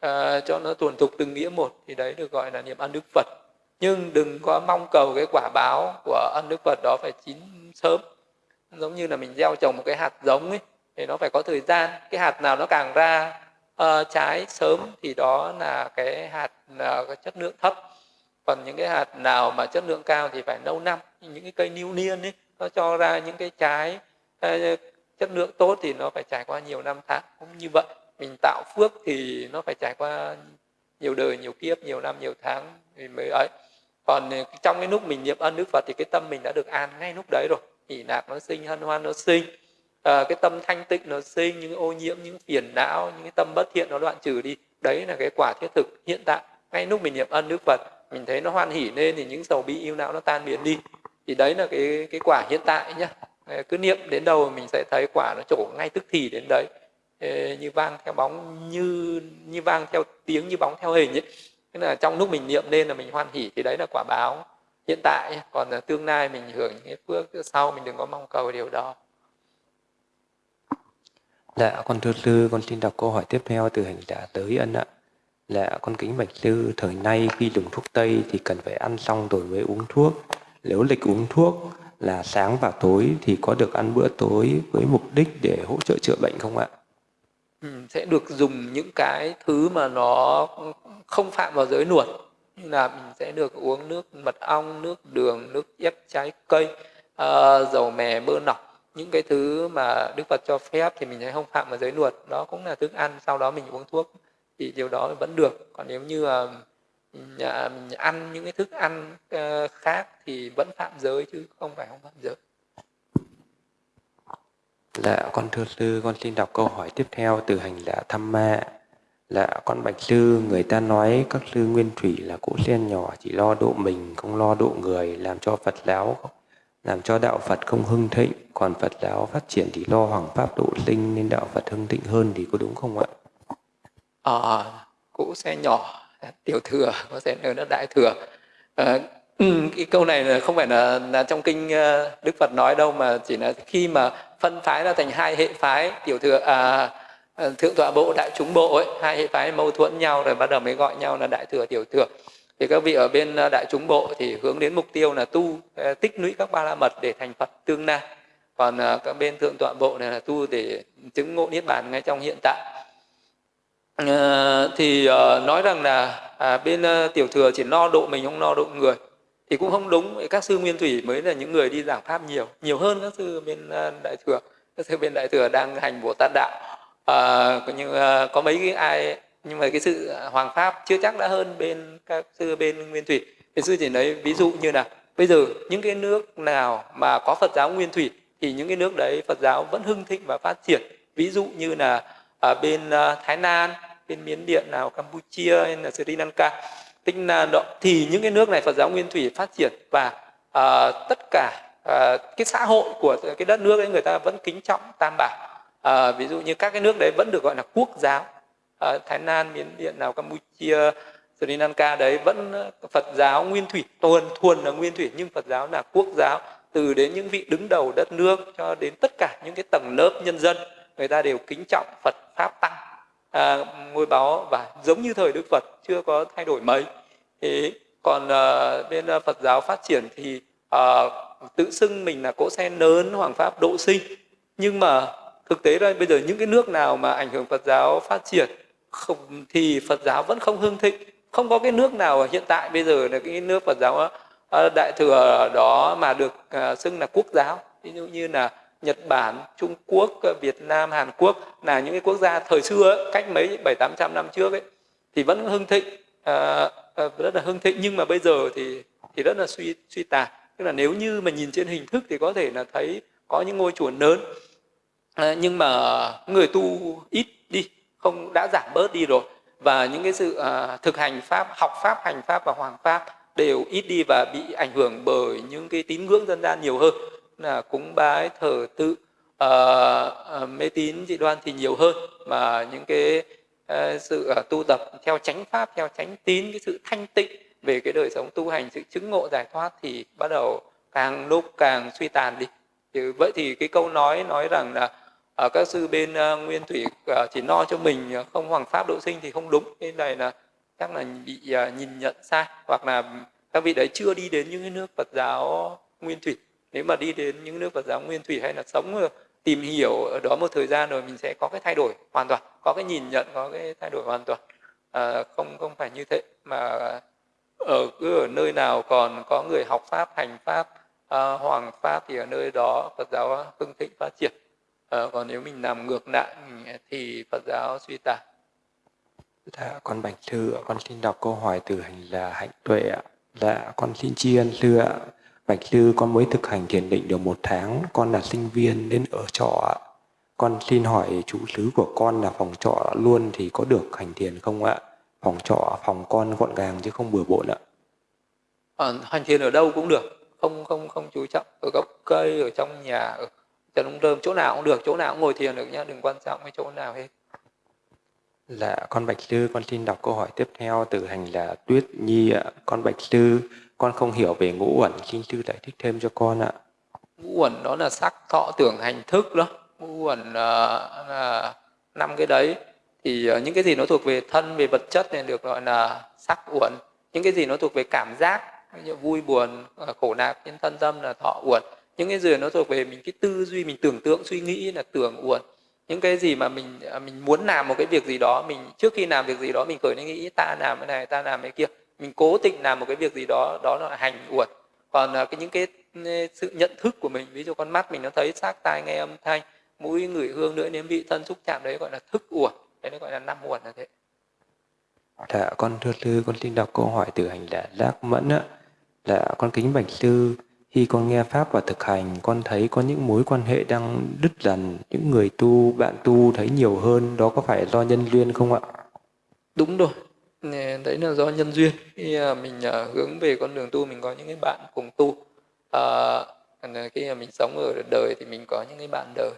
à, cho nó tuần tục từng nghĩa một thì đấy được gọi là niệm ăn đức phật. Nhưng đừng có mong cầu cái quả báo của ăn đức phật đó phải chín sớm. Giống như là mình gieo trồng một cái hạt giống ấy thì nó phải có thời gian. Cái hạt nào nó càng ra uh, trái sớm thì đó là cái hạt uh, cái chất lượng thấp còn những cái hạt nào mà chất lượng cao thì phải lâu năm. Những cái cây niu niên ấy nó cho ra những cái trái chất lượng tốt thì nó phải trải qua nhiều năm tháng. Cũng như vậy mình tạo phước thì nó phải trải qua nhiều đời nhiều kiếp nhiều năm nhiều tháng thì mới ấy. Còn trong cái lúc mình niệm ân đức phật thì cái tâm mình đã được an ngay lúc đấy rồi. Hỷ nạc nó sinh hân hoan nó sinh. À, cái tâm thanh tịnh nó sinh những ô nhiễm những phiền não những cái tâm bất thiện nó đoạn trừ đi. Đấy là cái quả thiết thực hiện tại. Ngay lúc mình niệm ân đức phật mình thấy nó hoan hỉ lên thì những sầu bi yêu não nó tan biến đi. Thì đấy là cái cái quả hiện tại nhá. Ờ, cứ niệm đến đâu mình sẽ thấy quả nó trổ ngay tức thì đến đấy. Ờ, như vang theo bóng như như vang theo tiếng như bóng theo hình ấy. Tức là trong lúc mình niệm lên là mình hoan hỉ thì đấy là quả báo hiện tại còn là tương lai mình hưởng những cái phước sau mình đừng có mong cầu điều đó. Dạ, con thưa sư, con xin đọc câu hỏi tiếp theo từ hành giả tới ân ạ là con kính bạch sư, thời nay khi dùng thuốc Tây thì cần phải ăn xong rồi mới uống thuốc. Nếu lịch uống thuốc là sáng và tối thì có được ăn bữa tối với mục đích để hỗ trợ chữa bệnh không ạ? Ừ, sẽ được dùng những cái thứ mà nó không phạm vào giới nuột như là mình sẽ được uống nước mật ong nước đường nước ép trái cây uh, dầu mè bơ nọc những cái thứ mà đức phật cho phép thì mình sẽ không phạm vào giới luật đó cũng là thức ăn sau đó mình uống thuốc thì điều đó vẫn được còn nếu như ờ, uh, mình, ăn những cái thức ăn uh, khác thì vẫn phạm giới chứ không phải không phạm giới Dạ, con thưa sư, con xin đọc câu hỏi tiếp theo từ hành giả Thăm Ma. Dạ, con bạch sư, người ta nói các sư nguyên thủy là cỗ sen nhỏ chỉ lo độ mình, không lo độ người, làm cho Phật giáo, làm cho đạo Phật không hưng thịnh, còn Phật giáo phát triển thì lo hoàng pháp độ sinh nên đạo Phật hưng thịnh hơn thì có đúng không ạ? Ờ, à, xe nhỏ, tiểu thừa, có thể nói là đại thừa. À, cái câu này là không phải là, là trong kinh ờ, Đức Phật nói đâu mà chỉ là khi mà phân phái ra thành hai hệ phái tiểu thừa à, ờ, thượng tọa bộ đại chúng bộ ấy hai hệ phái mâu thuẫn nhau rồi bắt đầu mới gọi nhau là đại thừa tiểu thừa. Thì các vị ở bên đại chúng bộ thì hướng đến mục tiêu là tu tích lũy các ba la mật để thành phật tương lai. Còn các bên thượng tọa bộ này là tu để chứng ngộ niết bàn ngay trong hiện tại à, thì ờ, nói rằng là à, bên ờ, tiểu thừa chỉ no độ mình không no độ người thì cũng không đúng. Các sư nguyên thủy mới là những người đi giảng pháp nhiều nhiều hơn các sư bên đại thừa. Các sư bên đại thừa đang hành bồ tát đạo. À, nhưng à, có mấy cái ai nhưng mà cái sự hoàng pháp chưa chắc đã hơn bên các sư bên nguyên thủy. Thì sư chỉ lấy ví dụ như là bây giờ những cái nước nào mà có phật giáo nguyên thủy thì những cái nước đấy phật giáo vẫn hưng thịnh và phát triển. Ví dụ như là ở bên uh, thái lan bên miến điện nào campuchia hay là sri lanka. Tức là đó, thì những cái nước này phật giáo nguyên thủy phát triển và uh, tất cả uh, cái xã hội của cái đất nước ấy người ta vẫn kính trọng tam bảo. Uh, ví dụ như các cái nước đấy vẫn được gọi là quốc giáo. Uh, thái lan miến điện nào campuchia sri lanka đấy vẫn phật giáo nguyên thủy tuần thuần là nguyên thủy nhưng phật giáo là quốc giáo. Từ đến những vị đứng đầu đất nước cho đến tất cả những cái tầng lớp nhân dân người ta đều kính trọng phật pháp tăng à, ngôi báo và giống như thời đức phật chưa có thay đổi mấy. Thế còn à, bên à, phật giáo phát triển thì à, tự xưng mình là cỗ xe lớn hoàng pháp độ sinh. Nhưng mà thực tế đây bây giờ những cái nước nào mà ảnh hưởng Phật giáo phát triển không thì Phật giáo vẫn không hưng thịnh. Không có cái nước nào hiện tại bây giờ là cái nước Phật giáo à, đại thừa đó mà được à, xưng là quốc giáo. Ví dụ như là Nhật Bản, Trung Quốc, ờ, Việt Nam, Hàn Quốc là những cái quốc gia thời xưa ấy, cách mấy bảy tám trăm năm trước ấy thì vẫn hưng thịnh à, rất là hưng thịnh. Nhưng mà bây giờ thì thì rất là suy suy tàn. Tức là nếu như mà nhìn trên hình thức thì có thể là thấy có những ngôi chùa lớn. À, nhưng mà người tu ít đi không đã giảm bớt đi rồi. Và những cái sự à, thực hành pháp học pháp hành pháp và hoàng pháp đều ít đi và bị ảnh hưởng bởi những cái tín ngưỡng dân gian nhiều hơn là cúng bái thờ tự uh, mê tín dị đoan thì nhiều hơn. Mà những cái uh, sự uh, tu tập theo chánh pháp theo chánh tín cái sự thanh tịnh về cái đời sống tu hành sự chứng ngộ giải thoát thì bắt đầu càng lúc càng suy tàn đi. Thì vậy thì cái câu nói nói rằng là ở các sư bên uh, nguyên thủy uh, chỉ no cho mình uh, không hoàng pháp độ sinh thì không đúng. Cái này là chắc là bị uh, nhìn nhận sai hoặc là các vị đấy chưa đi đến những cái nước Phật giáo nguyên thủy nếu mà đi đến những nước Phật giáo nguyên thủy hay là sống tìm hiểu ở đó một thời gian rồi mình sẽ có cái thay đổi hoàn toàn có cái nhìn nhận có cái thay đổi hoàn toàn à, không không phải như thế mà ở cứ ở nơi nào còn có người học pháp hành pháp à, hoàng pháp thì ở nơi đó Phật giáo hưng thịnh phát triển à, còn nếu mình làm ngược lại thì Phật giáo suy tàn Dạ, con Bạch Thư con xin đọc câu hỏi từ hành là hạnh tuệ ạ. Dạ, con xin tri ân sư ạ. Bạch Sư, con mới thực hành thiền định được một tháng, con là sinh viên đến ở trọ. Con xin hỏi chủ xứ của con là phòng trọ luôn thì có được hành thiền không ạ? Phòng trọ, phòng con gọn gàng chứ không bừa bộn ạ. À, hành thiền ở đâu cũng được, không không không chú trọng ở gốc cây, ở trong nhà, ở cho đúng rơm chỗ nào cũng được chỗ nào cũng ngồi thiền được nhá đừng quan trọng cái chỗ nào hết Dạ, con Bạch Sư, con xin đọc câu hỏi tiếp theo từ hành là Tuyết Nhi ạ. Con Bạch Sư, con không hiểu về ngũ uẩn xin sư giải thích thêm cho con ạ. Ngũ uẩn đó là sắc thọ tưởng hành thức đó. Ngũ uẩn là năm cái đấy. Thì uh, những cái gì nó thuộc về thân về vật chất nên được gọi là sắc uẩn. Những cái gì nó thuộc về cảm giác như vui buồn uh, khổ nạc trên thân tâm là thọ uẩn. Những cái gì nó thuộc về mình cái tư duy mình tưởng tượng suy nghĩ là tưởng uẩn. Những cái gì mà mình mình muốn làm một cái việc gì đó mình trước khi làm việc gì đó mình khởi lên nghĩ ta làm cái này ta làm cái kia mình cố tình làm một cái việc gì đó đó là hành uẩn. Còn cái những cái sự nhận thức của mình ví dụ con mắt mình nó thấy sắc tai nghe âm thanh mũi ngửi hương nữa nếm vị thân xúc chạm đấy gọi là thức uẩn. Đấy nó gọi là năm uẩn là thế. Dạ con thưa sư con xin đọc câu hỏi từ hành giả giác mẫn á là con kính bạch sư khi con nghe pháp và thực hành con thấy có những mối quan hệ đang đứt dần những người tu bạn tu thấy nhiều hơn đó có phải do nhân duyên không ạ? Đúng rồi đấy là do nhân duyên. Khi à, mình à, hướng về con đường tu mình có những cái bạn cùng tu. À, à khi mình sống ở đời thì mình có những cái bạn đời.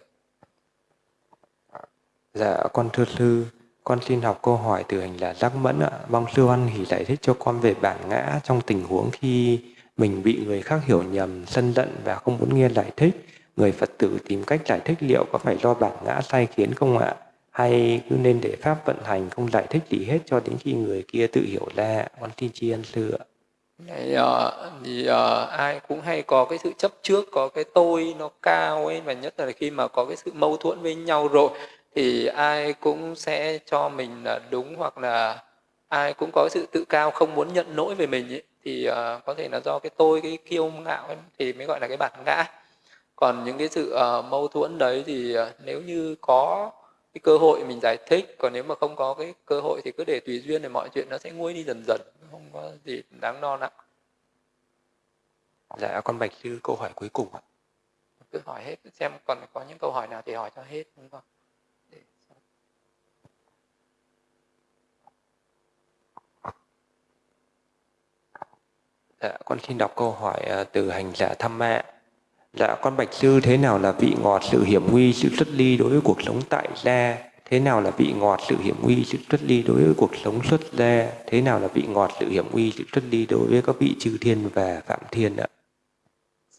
Dạ con thưa sư con xin học câu hỏi từ hành là giác mẫn ạ. Mong sư văn hỷ giải thích cho con về bản ngã trong tình huống khi mình bị người khác hiểu nhầm sân giận và không muốn nghe giải thích. Người phật tử tìm cách giải thích liệu có phải do bản ngã sai khiến không ạ? Hay cứ nên để pháp vận hành không giải thích gì hết cho đến khi người kia tự hiểu ra con tin chi ân sư ạ. Ờ, thì, uh, thì uh, ai cũng hay có cái sự chấp trước có cái tôi nó cao ấy và nhất là khi mà có cái sự mâu thuẫn với nhau rồi thì ai cũng sẽ cho mình là đúng hoặc là ai cũng có sự tự cao không muốn nhận lỗi về mình ấy, thì uh, có thể là do cái tôi cái kiêu ngạo ấy, thì mới gọi là cái bản ngã. Còn những cái sự uh, mâu thuẫn đấy thì uh, nếu như có cái cơ hội mình giải thích còn nếu mà không có cái cơ hội thì cứ để tùy duyên thì mọi chuyện nó sẽ nguôi đi dần dần không có gì đáng lo nặng dạ con bạch sư câu hỏi cuối cùng ạ. Cứ hỏi hết xem còn có những câu hỏi nào thì hỏi cho hết đúng không? Dạ, con xin đọc câu hỏi à, từ hành giả thăm mẹ. Dạ, con bạch sư thế nào là vị ngọt, sự hiểm nguy, sự xuất ly đối với cuộc sống tại gia? Thế nào là vị ngọt, sự hiểm nguy, sự xuất ly đối với cuộc sống xuất gia? Thế nào là vị ngọt, sự hiểm nguy, sự xuất ly đối với các vị chư thiên và phạm thiên ạ?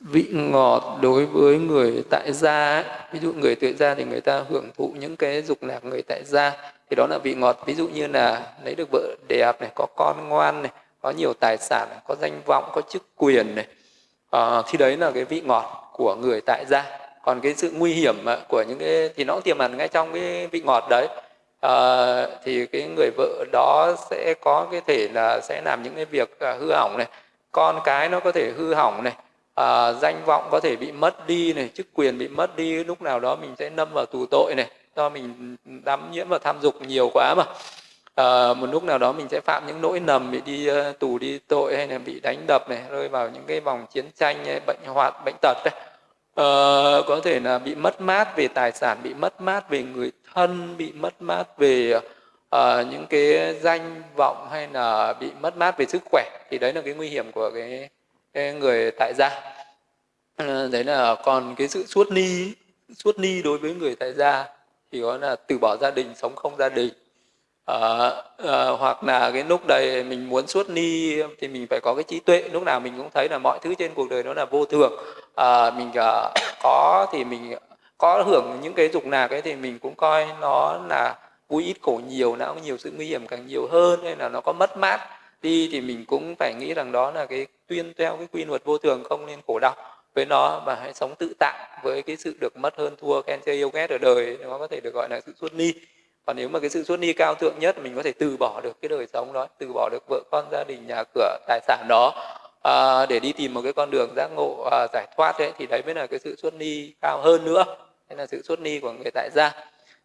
Vị ngọt đối với người tại gia, ví dụ người tại gia thì người ta hưởng thụ những cái dục lạc người tại gia, thì đó là vị ngọt. Ví dụ như là lấy được vợ đẹp này, có con ngoan này, có nhiều tài sản có danh vọng có chức quyền này à, thì đấy là cái vị ngọt của người tại gia. Còn cái sự nguy hiểm ờ, của những cái thì nó cũng tiềm ẩn ngay trong cái vị ngọt đấy. À, thì cái người vợ đó sẽ có cái thể là sẽ làm những cái việc ờ, hư hỏng này. Con cái nó có thể hư hỏng này. À, danh vọng có thể bị mất đi này chức quyền bị mất đi lúc nào đó mình sẽ nâm vào tù tội này. Do mình ừ, ừ, đắm nhiễm vào tham dục nhiều quá mà à, một lúc nào đó mình sẽ phạm những lỗi nầm bị đi uh, tù đi tội hay là bị đánh đập này rơi vào những cái vòng chiến tranh hay bệnh hoạt bệnh tật đấy. À, có thể là bị mất mát về tài sản bị mất mát về người thân bị mất mát về uh, những cái danh vọng hay là bị mất mát về sức khỏe. Thì đấy là cái nguy hiểm của cái, cái người tại gia. À, đấy là còn cái sự suốt ni suốt ni đối với người tại gia thì có là từ bỏ gia đình sống không gia đình à, à, hoặc là cái lúc đấy mình muốn suốt ni thì mình phải có cái trí tuệ. Lúc nào mình cũng thấy là mọi thứ trên cuộc đời nó là vô thường. À, mình à, [COUGHS] có thì mình có hưởng những cái dục nào cái thì mình cũng coi nó là vui ít khổ nhiều nó cũng nhiều sự nguy hiểm càng nhiều hơn hay là nó có mất mát. Đi thì mình cũng phải nghĩ rằng đó là cái tuyên theo cái quy luật vô thường không nên khổ đau với nó và hãy sống tự tại với cái sự được mất hơn thua khen chơi yêu ghét ở đời nó có thể được gọi là sự xuất ni còn nếu mà cái sự xuất ni cao thượng nhất mình có thể từ bỏ được cái đời sống đó từ bỏ được vợ con gia đình nhà cửa tài sản đó à, để đi tìm một cái con đường giác ngộ à, giải thoát đấy thì đấy mới là cái sự xuất ni cao hơn nữa. Đây là sự xuất ni của người tại gia.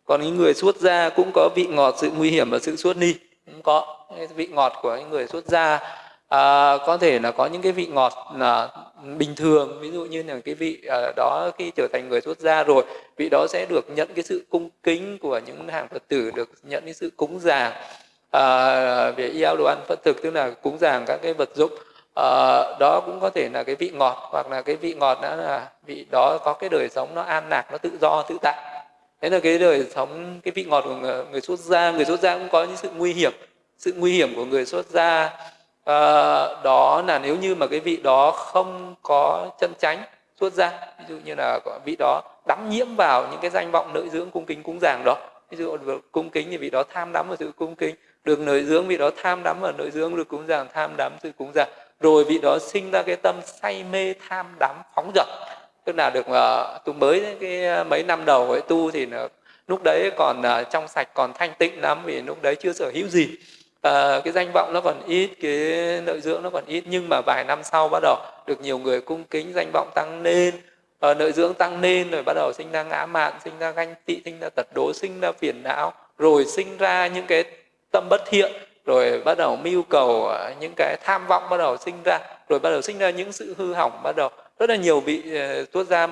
Còn những người xuất gia cũng có vị ngọt sự nguy hiểm và sự xuất ni cũng có. Vị ngọt của những người xuất gia à, có thể là có những cái vị ngọt là bình thường ví dụ như là cái vị à, đó khi trở thành người xuất gia rồi vị đó sẽ được nhận cái sự cung kính của những hàng phật tử được nhận cái sự cúng dường à, về yêu đồ ăn phật thực tức là cúng dường các cái vật dụng. À, đó cũng có thể là cái vị ngọt hoặc là cái vị ngọt đó là vị đó có cái đời sống nó an lạc nó tự do tự tại. Thế là cái đời sống cái vị ngọt của người, người xuất gia người xuất gia cũng có những sự nguy hiểm sự nguy hiểm của người xuất gia à, đó là nếu như mà cái vị đó không có chân chánh xuất ra ví dụ như là vị đó đắm nhiễm vào những cái danh vọng nội dưỡng cung kính cúng dường đó ví dụ cung kính thì vị đó tham đắm vào sự cung kính được nội dưỡng vị đó tham đắm vào nội dưỡng được cúng dường tham đắm sự cúng dường rồi vị đó sinh ra cái tâm say mê tham đắm phóng dật tức là được uh, tu mới cái ờ, mấy năm đầu ấy tu thì là, lúc đấy còn uh, trong sạch còn thanh tịnh lắm vì lúc đấy chưa sở hữu gì à, cái danh vọng nó còn ít cái nội dưỡng nó còn ít nhưng mà vài năm sau bắt đầu được nhiều người cung kính danh vọng tăng lên. Ờ, à, nội dưỡng tăng lên rồi bắt đầu sinh ra ngã mạn sinh ra ganh tị sinh ra tật đố sinh ra phiền não rồi sinh ra những cái tâm bất thiện rồi bắt đầu mưu cầu ờ, những cái tham vọng bắt đầu sinh ra rồi bắt đầu sinh ra những sự hư hỏng bắt đầu rất là nhiều vị uh, tuốt giam.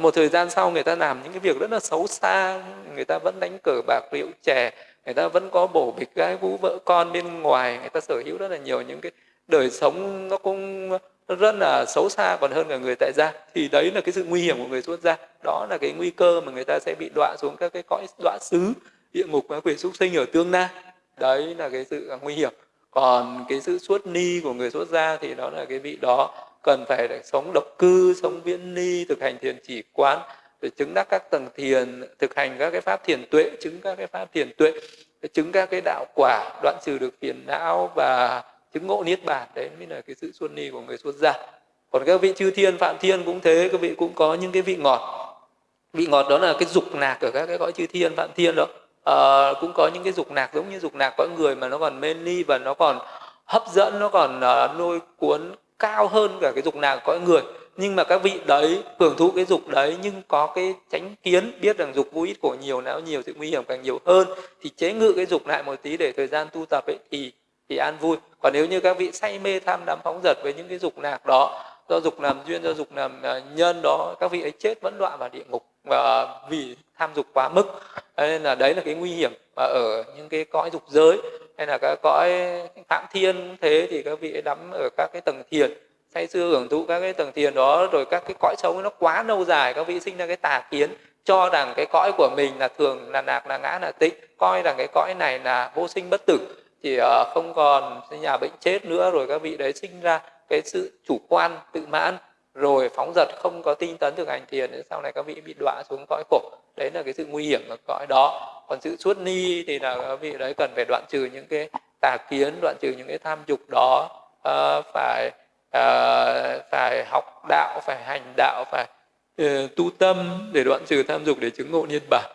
Một thời gian sau người ta làm những cái việc rất là xấu xa người ta vẫn đánh cờ bạc rượu chè người ta vẫn có bổ bịch gái vũ vợ con bên ngoài. Người ta sở hữu rất là nhiều những cái đời sống nó cũng rất là xấu xa còn hơn cả người tại gia. Thì đấy là cái sự nguy hiểm của người xuất gia. Đó là cái nguy cơ mà người ta sẽ bị đọa xuống các cái cõi đọa xứ, địa ngục và quyền súc sinh ở tương lai. Đấy là cái sự nguy hiểm. Còn cái sự xuất ni của người xuất gia thì đó là cái vị đó cần phải sống độc cư, sống viễn ni, thực hành thiền chỉ quán để chứng đắc các tầng thiền thực hành các cái pháp thiền tuệ chứng các cái pháp thiền tuệ chứng các cái đạo quả đoạn trừ được phiền não và chứng ngộ niết bàn. Đấy mới là cái sự xuân ni của người xuất gia. Còn các vị chư thiên phạm thiên cũng thế các vị cũng có những cái vị ngọt. Vị ngọt đó là cái dục nạc ở các cái cõi chư thiên phạm thiên đó. À, cũng có những cái dục nạc giống như dục nạc cõi người mà nó còn mê ly và nó còn hấp dẫn nó còn ờ, uh, nôi cuốn cao hơn cả cái dục nạc cõi người nhưng mà các vị đấy hưởng thụ cái dục đấy, nhưng có cái tránh kiến, biết rằng dục vô ít của nhiều não nhiều sự nguy hiểm càng nhiều hơn, thì chế ngự cái dục lại một tí để thời gian tu tập ấy thì thì an vui. Còn nếu như các vị say mê tham đắm phóng dật với những cái dục lạc đó, do dục làm duyên, do dục làm à, nhân đó, các vị ấy chết vẫn đọa vào địa ngục, và vì tham dục quá mức. Nên là đấy là cái nguy hiểm mà ở những cái cõi dục giới, hay là các cõi phạm thiên thế thì các vị ấy đắm ở các cái tầng thiền say xưa hưởng thụ các cái tầng thiền đó rồi các cái cõi sống nó quá lâu dài các vị sinh ra cái tà kiến cho rằng cái cõi của mình là thường là nạc là ngã là tịnh coi rằng cái cõi này là vô sinh bất tử thì ờ, không còn nhà bệnh chết nữa rồi các vị đấy sinh ra cái sự chủ quan tự mãn rồi phóng dật không có tinh tấn thực hành thiền đến sau này các vị bị đọa xuống cõi khổ. Đấy là cái sự nguy hiểm ở cõi đó. Còn sự suốt ni thì là các vị đấy cần phải đoạn trừ những cái tà kiến đoạn trừ những cái tham dục đó uh, phải uh, phải học đạo phải hành đạo phải uh, tu tâm để đoạn trừ tham dục để chứng ngộ niết bàn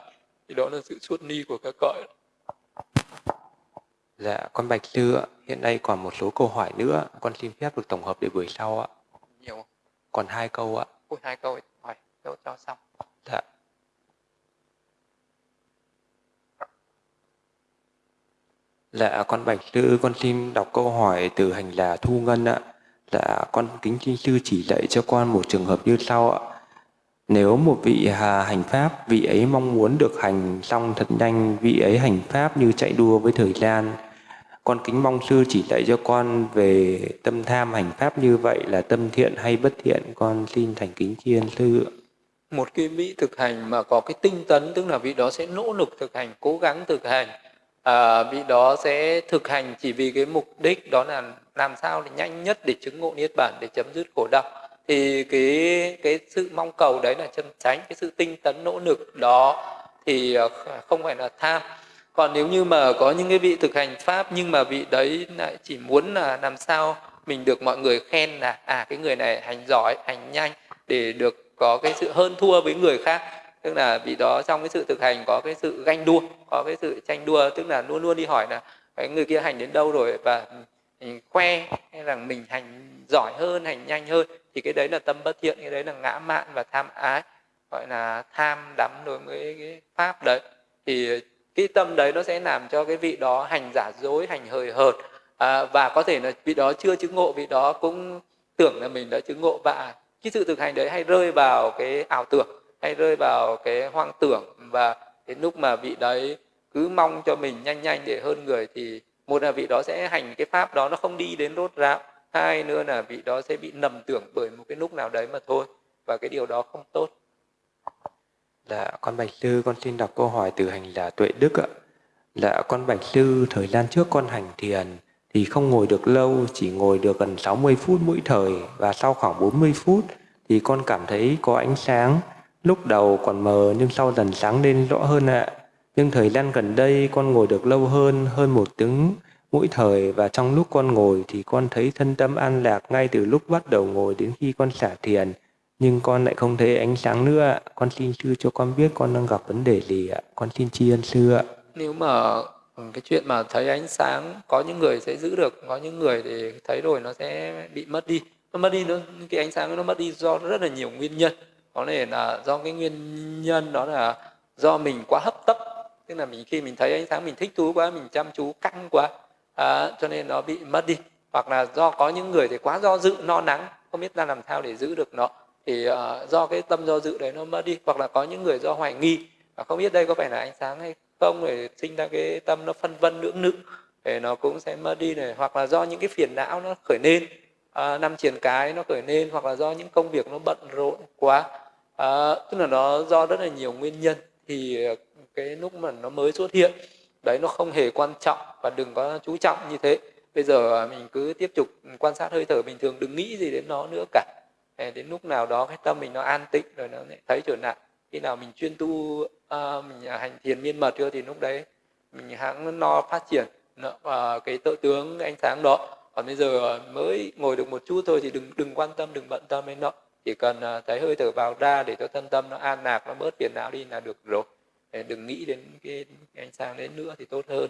thì đó là sự xuất ni của các cõi Dạ, con Bạch Sư ạ, hiện nay còn một số câu hỏi nữa, con xin phép được tổng hợp để buổi sau ạ. Nhiều Còn hai câu ạ. Ôi, hai câu hỏi cho, cho xong. Dạ. Dạ, con Bạch Sư, con xin đọc câu hỏi từ hành là Thu Ngân ạ. Dạ, con kính xin sư chỉ dạy cho con một trường hợp như sau ạ. Nếu một vị hà hành pháp, vị ấy mong muốn được hành xong thật nhanh, vị ấy hành pháp như chạy đua với thời gian. Con kính mong sư chỉ dạy cho con về tâm tham hành pháp như vậy là tâm thiện hay bất thiện, con xin thành kính chiên sư. Một cái vị thực hành mà có cái tinh tấn, tức là vị đó sẽ nỗ lực thực hành, cố gắng thực hành. Ờ, à, vị đó sẽ thực hành chỉ vì cái mục đích đó là làm sao để nhanh nhất để chứng ngộ niết bản, để chấm dứt khổ đau. Thì cái cái sự mong cầu đấy là chân tránh cái sự tinh tấn nỗ lực đó thì ờ, không phải là tham. Còn nếu như mà có những cái vị thực hành pháp nhưng mà vị đấy lại chỉ muốn là làm sao mình được mọi người khen là à cái người này hành giỏi hành nhanh để được có cái sự hơn thua với người khác tức là vị đó trong cái sự thực hành có cái sự ganh đua có cái sự tranh đua tức là luôn luôn đi hỏi là cái người kia hành đến đâu rồi? Và ừ, khoe hay là mình hành giỏi hơn hành nhanh hơn thì cái đấy là tâm bất thiện cái đấy là ngã mạn và tham ái gọi là tham đắm đối với cái pháp đấy. Thì cái tâm đấy nó sẽ làm cho cái vị đó hành giả dối hành hời hợt. À, và có thể là vị đó chưa chứng ngộ vị đó cũng tưởng là mình đã chứng ngộ. Và cái sự thực hành đấy hay rơi vào cái ảo tưởng hay rơi vào cái hoang tưởng và đến lúc mà vị đấy cứ mong cho mình nhanh nhanh để hơn người thì một là vị đó sẽ hành cái pháp đó nó không đi đến rốt ráo hai nữa là vị đó sẽ bị nầm tưởng bởi một cái lúc nào đấy mà thôi và cái điều đó không tốt Dạ, con Bạch Sư, con xin đọc câu hỏi từ hành giả Tuệ Đức ạ. Dạ, con Bạch Sư, thời gian trước con hành thiền, thì không ngồi được lâu, chỉ ngồi được gần 60 phút mỗi thời và sau khoảng 40 phút thì con cảm thấy có ánh sáng. Lúc đầu còn mờ nhưng sau dần sáng lên rõ hơn ạ. Nhưng thời gian gần đây con ngồi được lâu hơn, hơn một tiếng mỗi thời và trong lúc con ngồi thì con thấy thân tâm an lạc ngay từ lúc bắt đầu ngồi đến khi con xả thiền. Nhưng con lại không thấy ánh sáng nữa ạ. Con xin sư cho con biết con đang gặp vấn đề gì ạ. Con xin tri ân sư ạ. Nếu mà ừ, cái chuyện mà thấy ánh sáng có những người sẽ giữ được, có những người thì thấy rồi nó sẽ bị mất đi. Nó mất đi nó cái ánh sáng nó mất đi do rất là nhiều nguyên nhân. Có thể là do cái nguyên nhân đó là do mình quá hấp tấp. Tức là mình khi mình thấy ánh sáng mình thích thú quá mình chăm chú căng quá à, cho nên nó bị mất đi. Hoặc là do có những người thì quá do dự no nắng không biết ra làm sao để giữ được nó. Thì uh, do cái tâm do dự đấy nó mất đi. Hoặc là có những người do hoài nghi và không biết đây có phải là ánh sáng hay không để sinh ra cái tâm nó phân vân lưỡng lự để nó cũng sẽ mất đi này. Hoặc là do những cái phiền não nó khởi lên uh, năm triển cái nó khởi lên hoặc là do những công việc nó bận rộn quá à, tức là nó do rất là nhiều nguyên nhân thì ờ, cái lúc mà nó mới xuất hiện đấy nó không hề quan trọng và đừng có chú trọng như thế. Bây giờ à, mình cứ tiếp tục quan sát hơi thở bình thường đừng nghĩ gì đến nó nữa cả. Ờ, đến lúc nào đó cái tâm mình nó an tịnh rồi nó lại thấy trở lại khi nào mình chuyên tu uh, mình à, hành thiền miên mật chưa thì lúc đấy mình hãng no phát triển và cái tự tướng ánh sáng đó. Còn bây giờ mới ngồi được một chút thôi thì đừng đừng quan tâm đừng bận tâm đến nó chỉ cần à, thấy hơi thở vào ra để cho thân tâm nó an lạc, nó bớt phiền não đi là được rồi. Đừng nghĩ đến cái ánh sáng đến nữa thì tốt hơn.